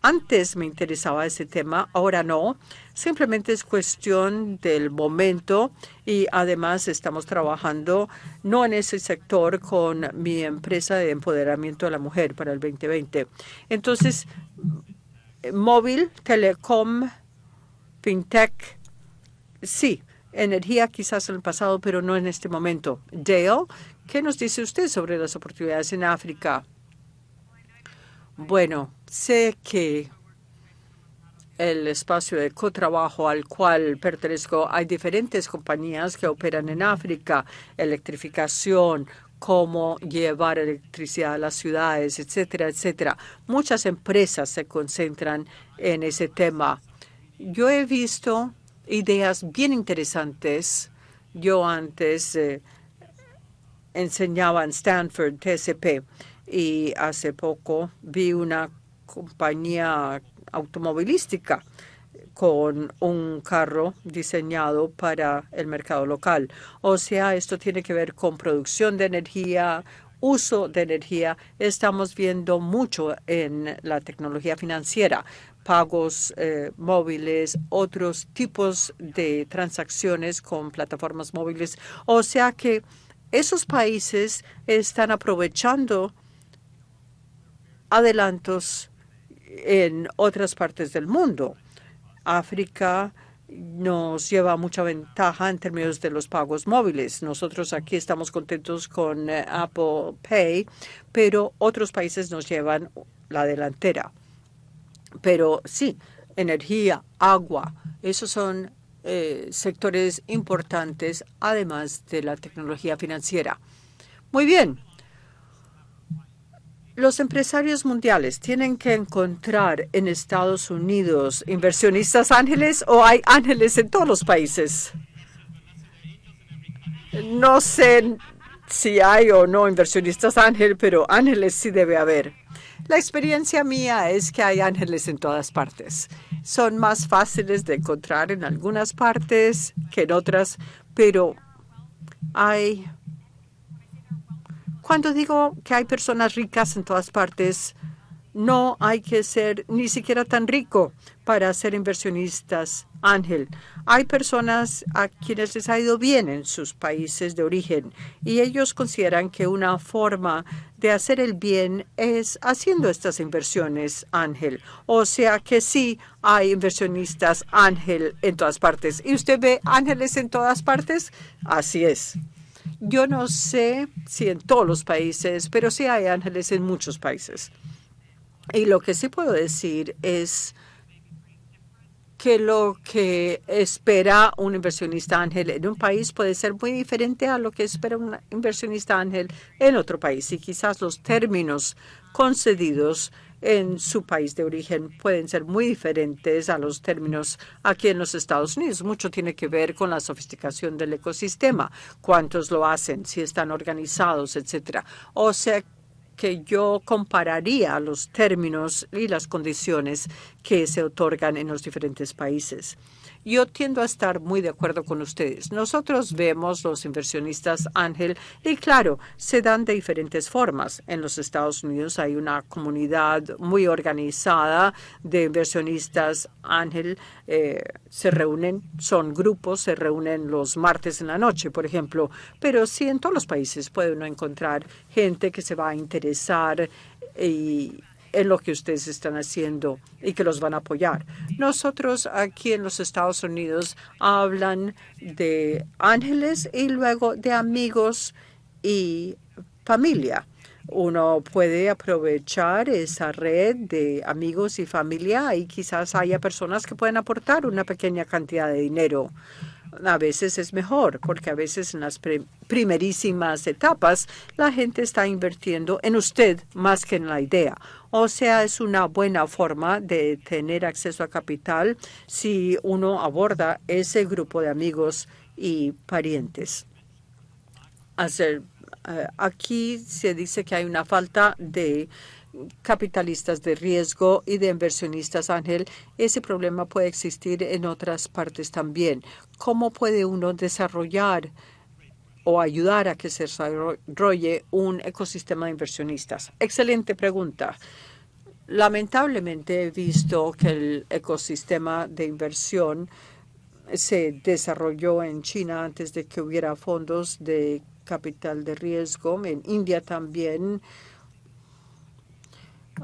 Antes me interesaba ese tema, ahora no. Simplemente es cuestión del momento y además estamos trabajando no en ese sector con mi empresa de empoderamiento de la mujer para el 2020. Entonces, móvil, telecom, fintech, sí, energía quizás en el pasado, pero no en este momento. Dale, ¿qué nos dice usted sobre las oportunidades en África? Bueno, sé que el espacio de cotrabajo al cual pertenezco, hay diferentes compañías que operan en África, electrificación, cómo llevar electricidad a las ciudades, etcétera, etcétera. Muchas empresas se concentran en ese tema. Yo he visto ideas bien interesantes. Yo antes eh, enseñaba en Stanford, TSP, y hace poco vi una compañía automovilística con un carro diseñado para el mercado local. O sea, esto tiene que ver con producción de energía, uso de energía. Estamos viendo mucho en la tecnología financiera, pagos eh, móviles, otros tipos de transacciones con plataformas móviles. O sea que esos países están aprovechando adelantos en otras partes del mundo. África nos lleva mucha ventaja en términos de los pagos móviles. Nosotros aquí estamos contentos con eh, Apple Pay, pero otros países nos llevan la delantera. Pero sí, energía, agua, esos son eh, sectores importantes, además de la tecnología financiera. Muy bien, los empresarios mundiales tienen que encontrar en Estados Unidos inversionistas ángeles o hay ángeles en todos los países. No sé si hay o no inversionistas ángeles, pero ángeles sí debe haber. La experiencia mía es que hay ángeles en todas partes. Son más fáciles de encontrar en algunas partes que en otras, pero hay cuando digo que hay personas ricas en todas partes, no hay que ser ni siquiera tan rico para ser inversionistas, Ángel. Hay personas a quienes les ha ido bien en sus países de origen y ellos consideran que una forma de hacer el bien es haciendo estas inversiones, Ángel. O sea que sí hay inversionistas, Ángel, en todas partes. ¿Y usted ve ángeles en todas partes? Así es. Yo no sé si en todos los países, pero sí hay ángeles en muchos países. Y lo que sí puedo decir es que lo que espera un inversionista ángel en un país puede ser muy diferente a lo que espera un inversionista ángel en otro país. Y quizás los términos concedidos en su país de origen pueden ser muy diferentes a los términos aquí en los Estados Unidos. Mucho tiene que ver con la sofisticación del ecosistema, cuántos lo hacen, si están organizados, etcétera. O sea que yo compararía los términos y las condiciones que se otorgan en los diferentes países. Yo tiendo a estar muy de acuerdo con ustedes. Nosotros vemos los inversionistas ángel y claro, se dan de diferentes formas. En los Estados Unidos hay una comunidad muy organizada de inversionistas ángel. Eh, se reúnen, son grupos, se reúnen los martes en la noche, por ejemplo. Pero sí en todos los países puede uno encontrar gente que se va a interesar y en lo que ustedes están haciendo y que los van a apoyar. Nosotros aquí en los Estados Unidos hablan de ángeles y luego de amigos y familia. Uno puede aprovechar esa red de amigos y familia y quizás haya personas que pueden aportar una pequeña cantidad de dinero a veces es mejor, porque a veces en las primerísimas etapas la gente está invirtiendo en usted más que en la idea. O sea, es una buena forma de tener acceso a capital si uno aborda ese grupo de amigos y parientes. Eh, aquí se dice que hay una falta de capitalistas de riesgo y de inversionistas, Ángel, ese problema puede existir en otras partes también. ¿Cómo puede uno desarrollar o ayudar a que se desarrolle un ecosistema de inversionistas? Excelente pregunta. Lamentablemente he visto que el ecosistema de inversión se desarrolló en China antes de que hubiera fondos de capital de riesgo. En India también.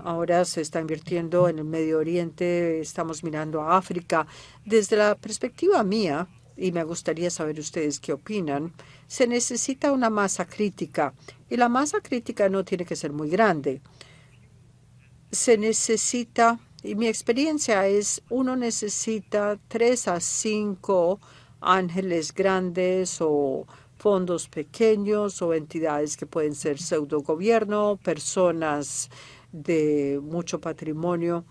Ahora se está invirtiendo en el Medio Oriente, estamos mirando a África. Desde la perspectiva mía, y me gustaría saber ustedes qué opinan, se necesita una masa crítica. Y la masa crítica no tiene que ser muy grande. Se necesita, y mi experiencia es, uno necesita tres a cinco ángeles grandes o fondos pequeños o entidades que pueden ser pseudo gobierno, personas de mucho patrimonio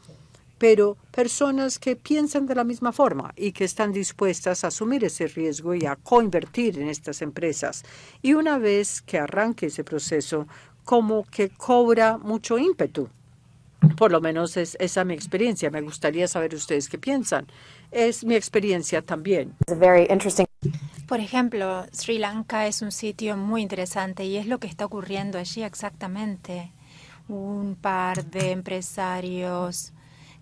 pero personas que piensan de la misma forma y que están dispuestas a asumir ese riesgo y a coinvertir en estas empresas. Y una vez que arranque ese proceso, como que cobra mucho ímpetu. Por lo menos es esa mi experiencia. Me gustaría saber ustedes qué piensan. Es mi experiencia también. Por ejemplo, Sri Lanka es un sitio muy interesante y es lo que está ocurriendo allí exactamente. Un par de empresarios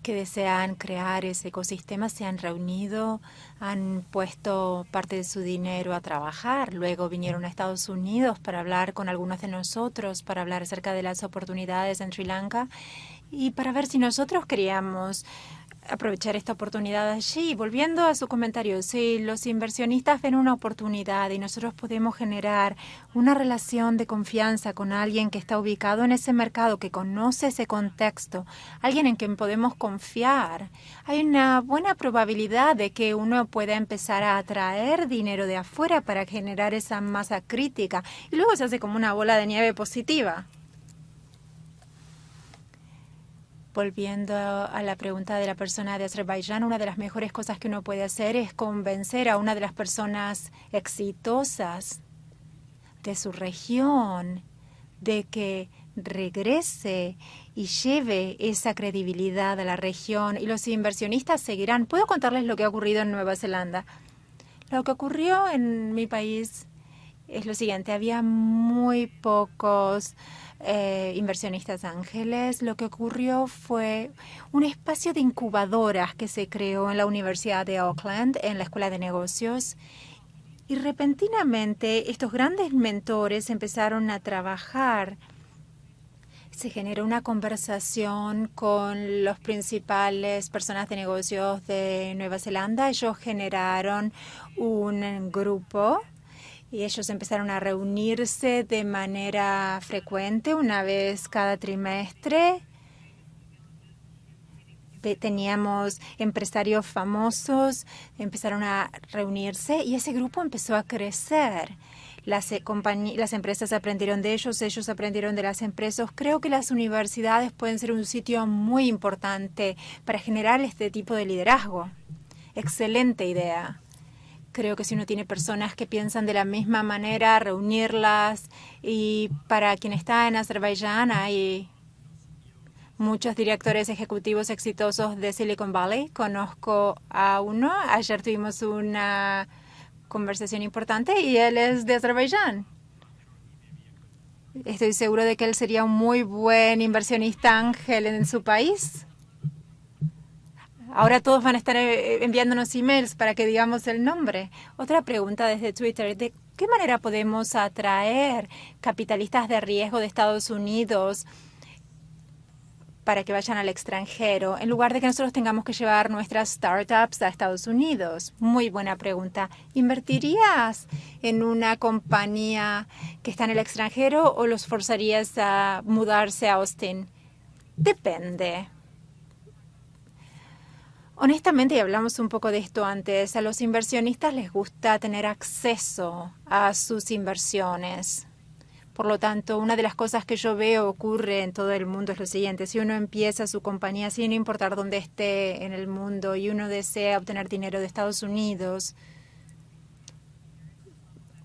que desean crear ese ecosistema se han reunido, han puesto parte de su dinero a trabajar, luego vinieron a Estados Unidos para hablar con algunos de nosotros, para hablar acerca de las oportunidades en Sri Lanka y para ver si nosotros queríamos aprovechar esta oportunidad allí. Volviendo a su comentario, si los inversionistas ven una oportunidad y nosotros podemos generar una relación de confianza con alguien que está ubicado en ese mercado, que conoce ese contexto, alguien en quien podemos confiar, hay una buena probabilidad de que uno pueda empezar a atraer dinero de afuera para generar esa masa crítica y luego se hace como una bola de nieve positiva. Volviendo a la pregunta de la persona de Azerbaiyán, una de las mejores cosas que uno puede hacer es convencer a una de las personas exitosas de su región de que regrese y lleve esa credibilidad a la región y los inversionistas seguirán. Puedo contarles lo que ha ocurrido en Nueva Zelanda. Lo que ocurrió en mi país es lo siguiente, había muy pocos eh, inversionistas ángeles, lo que ocurrió fue un espacio de incubadoras que se creó en la Universidad de Auckland, en la Escuela de Negocios. Y repentinamente estos grandes mentores empezaron a trabajar. Se generó una conversación con los principales personas de negocios de Nueva Zelanda. Ellos generaron un grupo y ellos empezaron a reunirse de manera frecuente, una vez cada trimestre. Teníamos empresarios famosos, empezaron a reunirse y ese grupo empezó a crecer. Las, eh, las empresas aprendieron de ellos, ellos aprendieron de las empresas. Creo que las universidades pueden ser un sitio muy importante para generar este tipo de liderazgo. Excelente idea. Creo que si uno tiene personas que piensan de la misma manera, reunirlas. Y para quien está en Azerbaiyán hay muchos directores ejecutivos exitosos de Silicon Valley. Conozco a uno. Ayer tuvimos una conversación importante y él es de Azerbaiyán. Estoy seguro de que él sería un muy buen inversionista ángel en su país. Ahora todos van a estar eh, enviándonos emails para que digamos el nombre. Otra pregunta desde Twitter. ¿De qué manera podemos atraer capitalistas de riesgo de Estados Unidos para que vayan al extranjero, en lugar de que nosotros tengamos que llevar nuestras startups a Estados Unidos? Muy buena pregunta. ¿Invertirías en una compañía que está en el extranjero o los forzarías a mudarse a Austin? Depende. Honestamente, y hablamos un poco de esto antes, a los inversionistas les gusta tener acceso a sus inversiones. Por lo tanto, una de las cosas que yo veo ocurre en todo el mundo es lo siguiente. Si uno empieza su compañía sin importar dónde esté en el mundo y uno desea obtener dinero de Estados Unidos,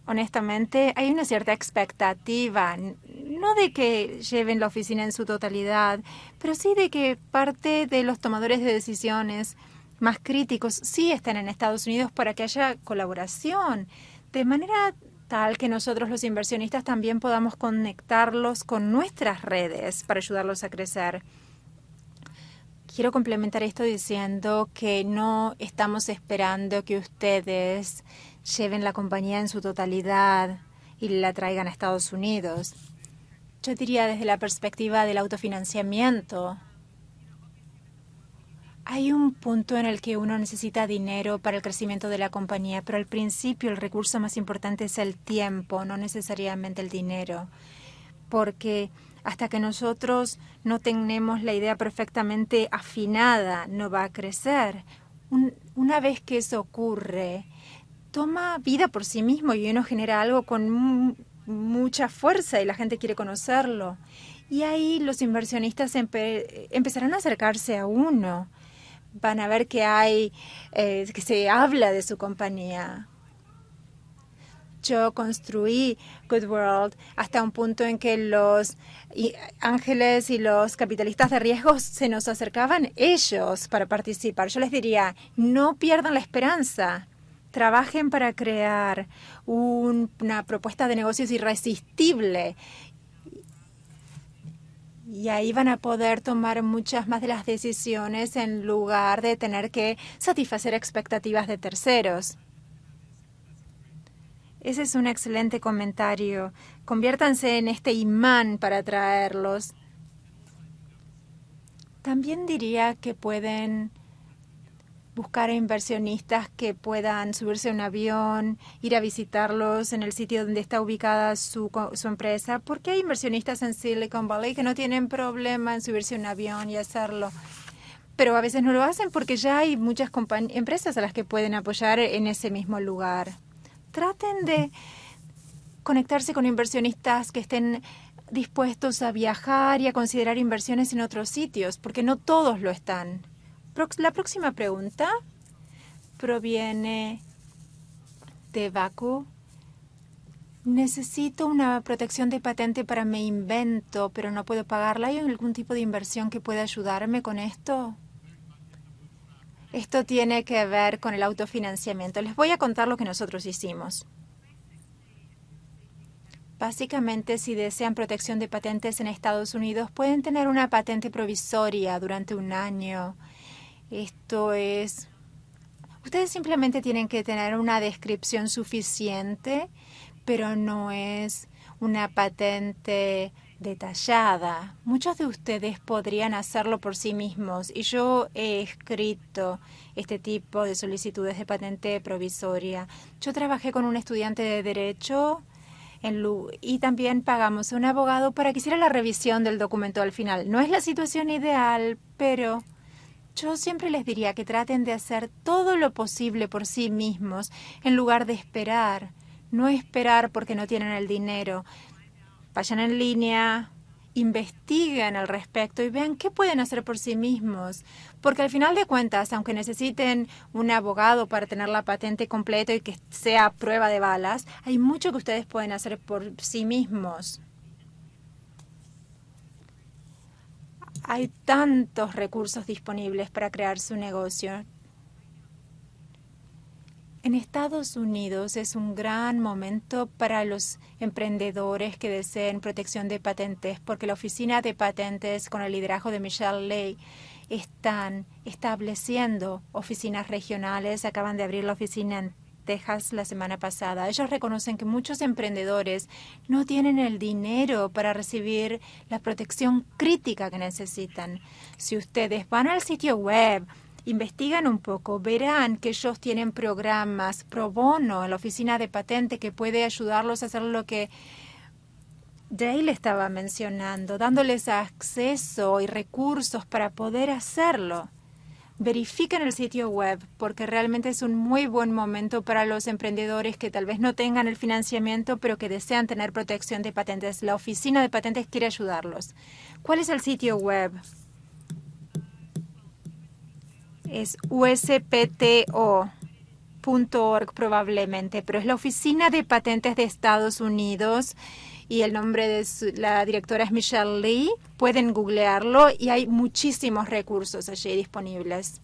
honestamente, hay una cierta expectativa, no de que lleven la oficina en su totalidad, pero sí de que parte de los tomadores de decisiones más críticos sí estén en Estados Unidos para que haya colaboración, de manera tal que nosotros los inversionistas también podamos conectarlos con nuestras redes para ayudarlos a crecer. Quiero complementar esto diciendo que no estamos esperando que ustedes lleven la compañía en su totalidad y la traigan a Estados Unidos. Yo diría desde la perspectiva del autofinanciamiento. Hay un punto en el que uno necesita dinero para el crecimiento de la compañía, pero al principio el recurso más importante es el tiempo, no necesariamente el dinero, porque hasta que nosotros no tenemos la idea perfectamente afinada, no va a crecer. una vez que eso ocurre, toma vida por sí mismo y uno genera algo con mucha fuerza y la gente quiere conocerlo. Y ahí los inversionistas empezarán a acercarse a uno. Van a ver que hay, eh, que se habla de su compañía yo construí Good World hasta un punto en que los ángeles y los capitalistas de riesgos se nos acercaban ellos para participar. Yo les diría, no pierdan la esperanza. Trabajen para crear una propuesta de negocios irresistible y ahí van a poder tomar muchas más de las decisiones en lugar de tener que satisfacer expectativas de terceros. Ese es un excelente comentario. Conviértanse en este imán para atraerlos. También diría que pueden buscar inversionistas que puedan subirse a un avión, ir a visitarlos en el sitio donde está ubicada su, su, empresa, porque hay inversionistas en Silicon Valley que no tienen problema en subirse a un avión y hacerlo. Pero a veces no lo hacen porque ya hay muchas empresas a las que pueden apoyar en ese mismo lugar traten de conectarse con inversionistas que estén dispuestos a viajar y a considerar inversiones en otros sitios, porque no todos lo están. La próxima pregunta proviene de Baku. Necesito una protección de patente para mi invento, pero no puedo pagarla. ¿Hay algún tipo de inversión que pueda ayudarme con esto? Esto tiene que ver con el autofinanciamiento. Les voy a contar lo que nosotros hicimos. Básicamente, si desean protección de patentes en Estados Unidos, pueden tener una patente provisoria durante un año. Esto es... Ustedes simplemente tienen que tener una descripción suficiente, pero no es una patente detallada. Muchos de ustedes podrían hacerlo por sí mismos y yo he escrito este tipo de solicitudes de patente provisoria. Yo trabajé con un estudiante de derecho en y también pagamos a un abogado para que hiciera la revisión del documento al final. No es la situación ideal, pero yo siempre les diría que traten de hacer todo lo posible por sí mismos en lugar de esperar. No esperar porque no tienen el dinero, vayan en línea, investiguen al respecto y vean qué pueden hacer por sí mismos. Porque al final de cuentas, aunque necesiten un abogado para tener la patente completa y que sea prueba de balas, hay mucho que ustedes pueden hacer por sí mismos. Hay tantos recursos disponibles para crear su negocio. En Estados Unidos es un gran momento para los emprendedores que deseen protección de patentes, porque la Oficina de Patentes, con el liderazgo de Michelle Ley, están estableciendo oficinas regionales. Acaban de abrir la oficina en Texas la semana pasada. Ellos reconocen que muchos emprendedores no tienen el dinero para recibir la protección crítica que necesitan. Si ustedes van al sitio web investigan un poco, verán que ellos tienen programas pro bono en la oficina de patente que puede ayudarlos a hacer lo que Dale estaba mencionando, dándoles acceso y recursos para poder hacerlo. Verifiquen el sitio web porque realmente es un muy buen momento para los emprendedores que tal vez no tengan el financiamiento pero que desean tener protección de patentes. La oficina de patentes quiere ayudarlos. ¿Cuál es el sitio web? es uspto.org probablemente, pero es la Oficina de Patentes de Estados Unidos y el nombre de la directora es Michelle Lee. Pueden googlearlo y hay muchísimos recursos allí disponibles.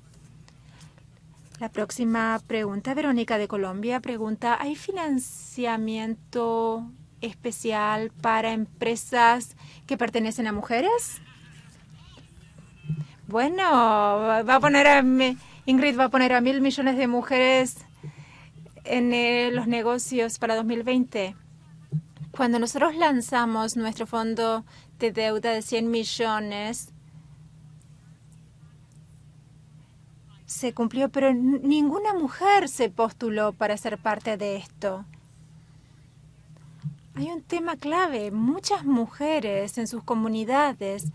La próxima pregunta, Verónica de Colombia, pregunta, ¿hay financiamiento especial para empresas que pertenecen a mujeres? Bueno, va a poner a Ingrid va a poner a mil millones de mujeres en eh, los negocios para 2020. Cuando nosotros lanzamos nuestro fondo de deuda de 100 millones, se cumplió, pero ninguna mujer se postuló para ser parte de esto. Hay un tema clave. Muchas mujeres en sus comunidades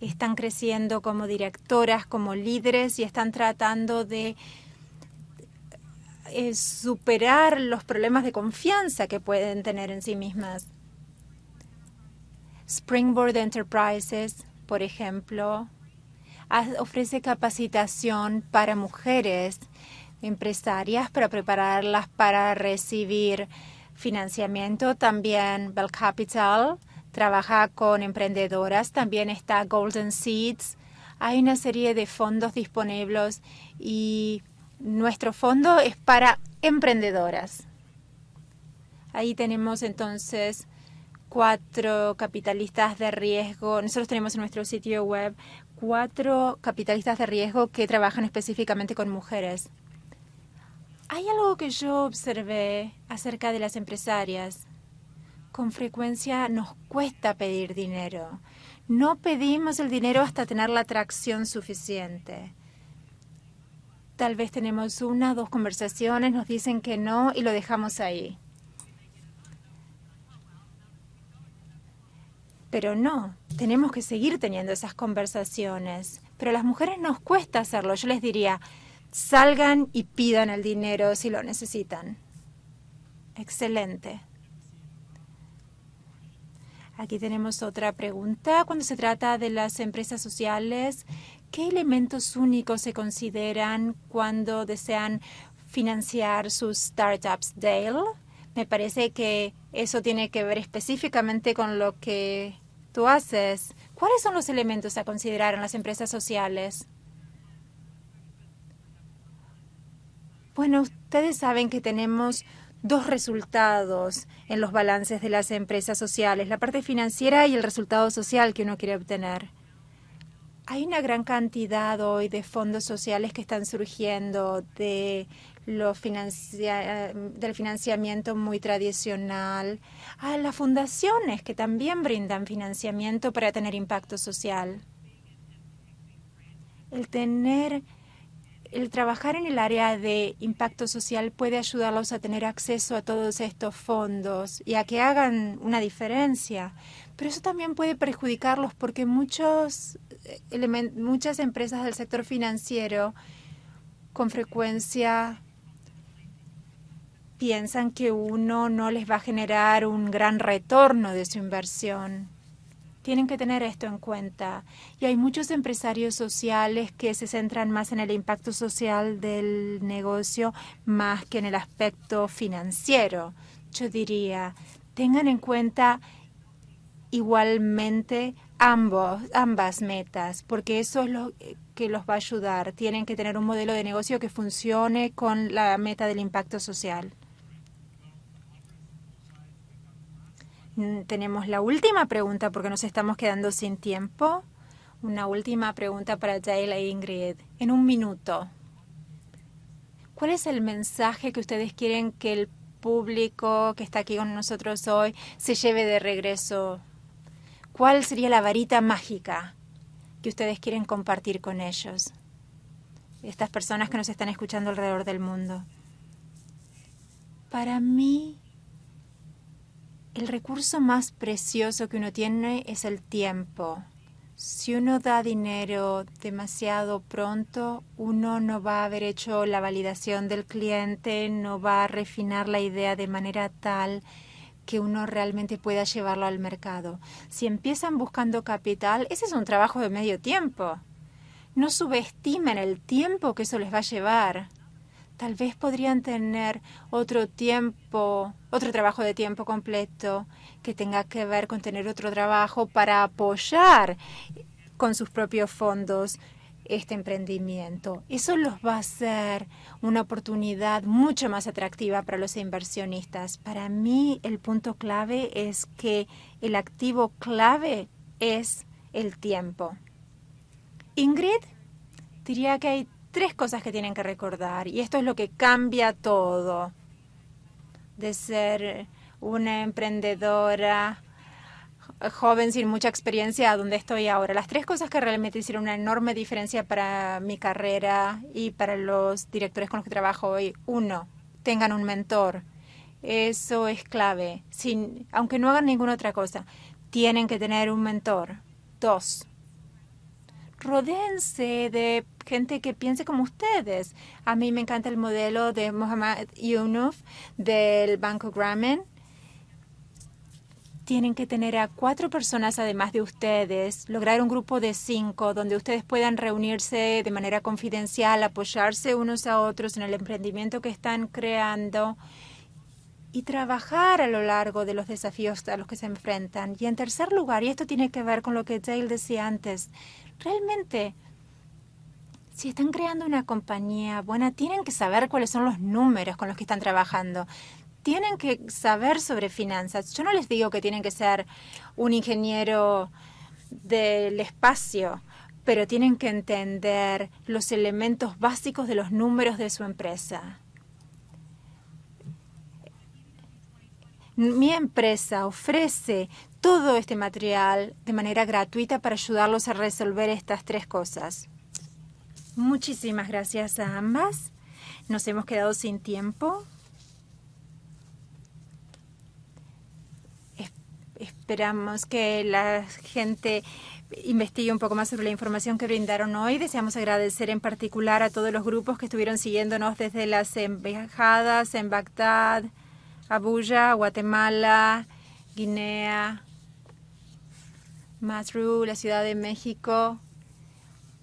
están creciendo como directoras, como líderes y están tratando de superar los problemas de confianza que pueden tener en sí mismas. Springboard Enterprises, por ejemplo, ofrece capacitación para mujeres empresarias para prepararlas para recibir financiamiento. También Bell Capital trabaja con emprendedoras. También está Golden Seeds. Hay una serie de fondos disponibles y nuestro fondo es para emprendedoras. Ahí tenemos entonces cuatro capitalistas de riesgo. Nosotros tenemos en nuestro sitio web cuatro capitalistas de riesgo que trabajan específicamente con mujeres. Hay algo que yo observé acerca de las empresarias. Con frecuencia nos cuesta pedir dinero. No pedimos el dinero hasta tener la atracción suficiente. Tal vez tenemos una o dos conversaciones, nos dicen que no y lo dejamos ahí. Pero no, tenemos que seguir teniendo esas conversaciones. Pero a las mujeres nos cuesta hacerlo. Yo les diría, salgan y pidan el dinero si lo necesitan. Excelente. Aquí tenemos otra pregunta. Cuando se trata de las empresas sociales, ¿qué elementos únicos se consideran cuando desean financiar sus startups, Dale? Me parece que eso tiene que ver específicamente con lo que tú haces. ¿Cuáles son los elementos a considerar en las empresas sociales? Bueno, ustedes saben que tenemos dos resultados en los balances de las empresas sociales, la parte financiera y el resultado social que uno quiere obtener. Hay una gran cantidad hoy de fondos sociales que están surgiendo de lo del financiamiento muy tradicional a las fundaciones que también brindan financiamiento para tener impacto social. El tener el trabajar en el área de impacto social puede ayudarlos a tener acceso a todos estos fondos y a que hagan una diferencia. Pero eso también puede perjudicarlos porque muchos muchas empresas del sector financiero con frecuencia piensan que uno no les va a generar un gran retorno de su inversión. Tienen que tener esto en cuenta. Y hay muchos empresarios sociales que se centran más en el impacto social del negocio más que en el aspecto financiero. Yo diría, tengan en cuenta igualmente ambos, ambas metas, porque eso es lo que los va a ayudar. Tienen que tener un modelo de negocio que funcione con la meta del impacto social. Mm, tenemos la última pregunta porque nos estamos quedando sin tiempo. Una última pregunta para Dale e Ingrid. En un minuto. ¿Cuál es el mensaje que ustedes quieren que el público que está aquí con nosotros hoy se lleve de regreso? ¿Cuál sería la varita mágica que ustedes quieren compartir con ellos? Estas personas que nos están escuchando alrededor del mundo. Para mí, el recurso más precioso que uno tiene es el tiempo. Si uno da dinero demasiado pronto, uno no va a haber hecho la validación del cliente, no va a refinar la idea de manera tal que uno realmente pueda llevarlo al mercado. Si empiezan buscando capital, ese es un trabajo de medio tiempo. No subestimen el tiempo que eso les va a llevar tal vez podrían tener otro tiempo, otro trabajo de tiempo completo que tenga que ver con tener otro trabajo para apoyar con sus propios fondos este emprendimiento. Eso los va a hacer una oportunidad mucho más atractiva para los inversionistas. Para mí el punto clave es que el activo clave es el tiempo. Ingrid, diría que hay tres cosas que tienen que recordar y esto es lo que cambia todo de ser una emprendedora joven sin mucha experiencia a donde estoy ahora. Las tres cosas que realmente hicieron una enorme diferencia para mi carrera y para los directores con los que trabajo hoy. Uno, tengan un mentor. Eso es clave. Sin, aunque no hagan ninguna otra cosa, tienen que tener un mentor. Dos, rodéense de gente que piense como ustedes. A mí me encanta el modelo de Mohamed Younuf del Banco Grameen tienen que tener a cuatro personas además de ustedes, lograr un grupo de cinco donde ustedes puedan reunirse de manera confidencial, apoyarse unos a otros en el emprendimiento que están creando y trabajar a lo largo de los desafíos a los que se enfrentan. Y en tercer lugar, y esto tiene que ver con lo que Dale decía antes, realmente si están creando una compañía buena, tienen que saber cuáles son los números con los que están trabajando tienen que saber sobre finanzas. Yo no les digo que tienen que ser un ingeniero del espacio, pero tienen que entender los elementos básicos de los números de su empresa. Mi empresa ofrece todo este material de manera gratuita para ayudarlos a resolver estas tres cosas. Muchísimas gracias a ambas. Nos hemos quedado sin tiempo. Esperamos que la gente investigue un poco más sobre la información que brindaron hoy. Deseamos agradecer en particular a todos los grupos que estuvieron siguiéndonos desde las embajadas en Bagdad, Abuya, Guatemala, Guinea, Masru, la Ciudad de México.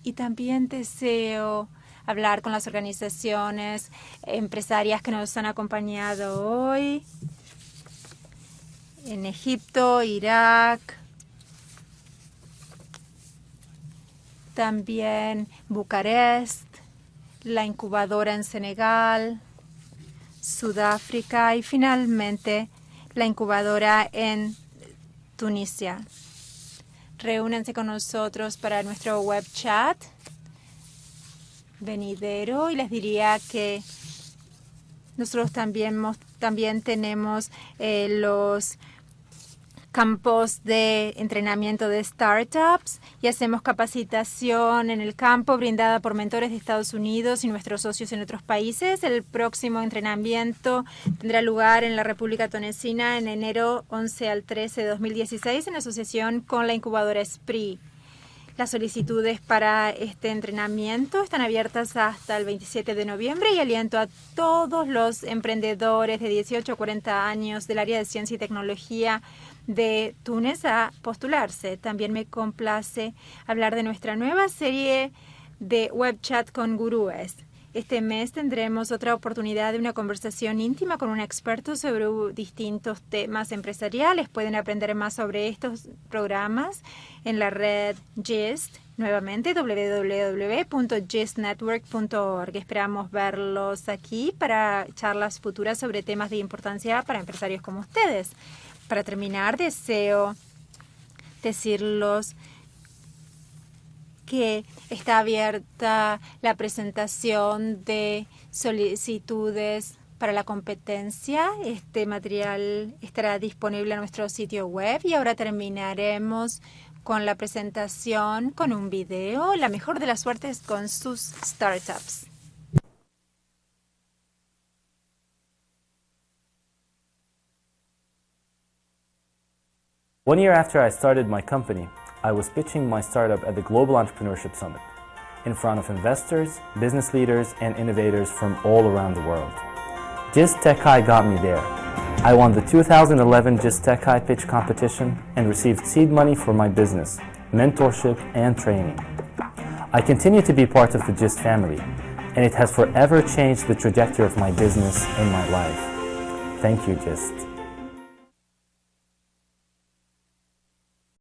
Y también deseo hablar con las organizaciones empresarias que nos han acompañado hoy en Egipto, Irak, también Bucarest, la incubadora en Senegal, Sudáfrica y finalmente la incubadora en Tunisia. Reúnanse con nosotros para nuestro web chat venidero y les diría que nosotros también, también tenemos eh, los campos de entrenamiento de startups y hacemos capacitación en el campo brindada por mentores de Estados Unidos y nuestros socios en otros países. El próximo entrenamiento tendrá lugar en la República Tunecina en enero 11 al 13 de 2016 en asociación con la incubadora SPRI. Las solicitudes para este entrenamiento están abiertas hasta el 27 de noviembre y aliento a todos los emprendedores de 18 a 40 años del área de ciencia y tecnología de Túnez a postularse. También me complace hablar de nuestra nueva serie de web chat con gurúes. Este mes tendremos otra oportunidad de una conversación íntima con un experto sobre distintos temas empresariales. Pueden aprender más sobre estos programas en la red GIST, nuevamente www.gistnetwork.org. Esperamos verlos aquí para charlas futuras sobre temas de importancia para empresarios como ustedes. Para terminar, deseo decirlos que está abierta la presentación de solicitudes para la competencia. Este material estará disponible en nuestro sitio web y ahora terminaremos con la presentación con un video. La mejor de las suertes con sus startups. One year after I started my company, I was pitching my startup at the Global Entrepreneurship Summit in front of investors, business leaders, and innovators from all around the world. GIST Tech High got me there. I won the 2011 GIST Tech High pitch competition and received seed money for my business, mentorship, and training. I continue to be part of the GIST family, and it has forever changed the trajectory of my business and my life. Thank you, GIST.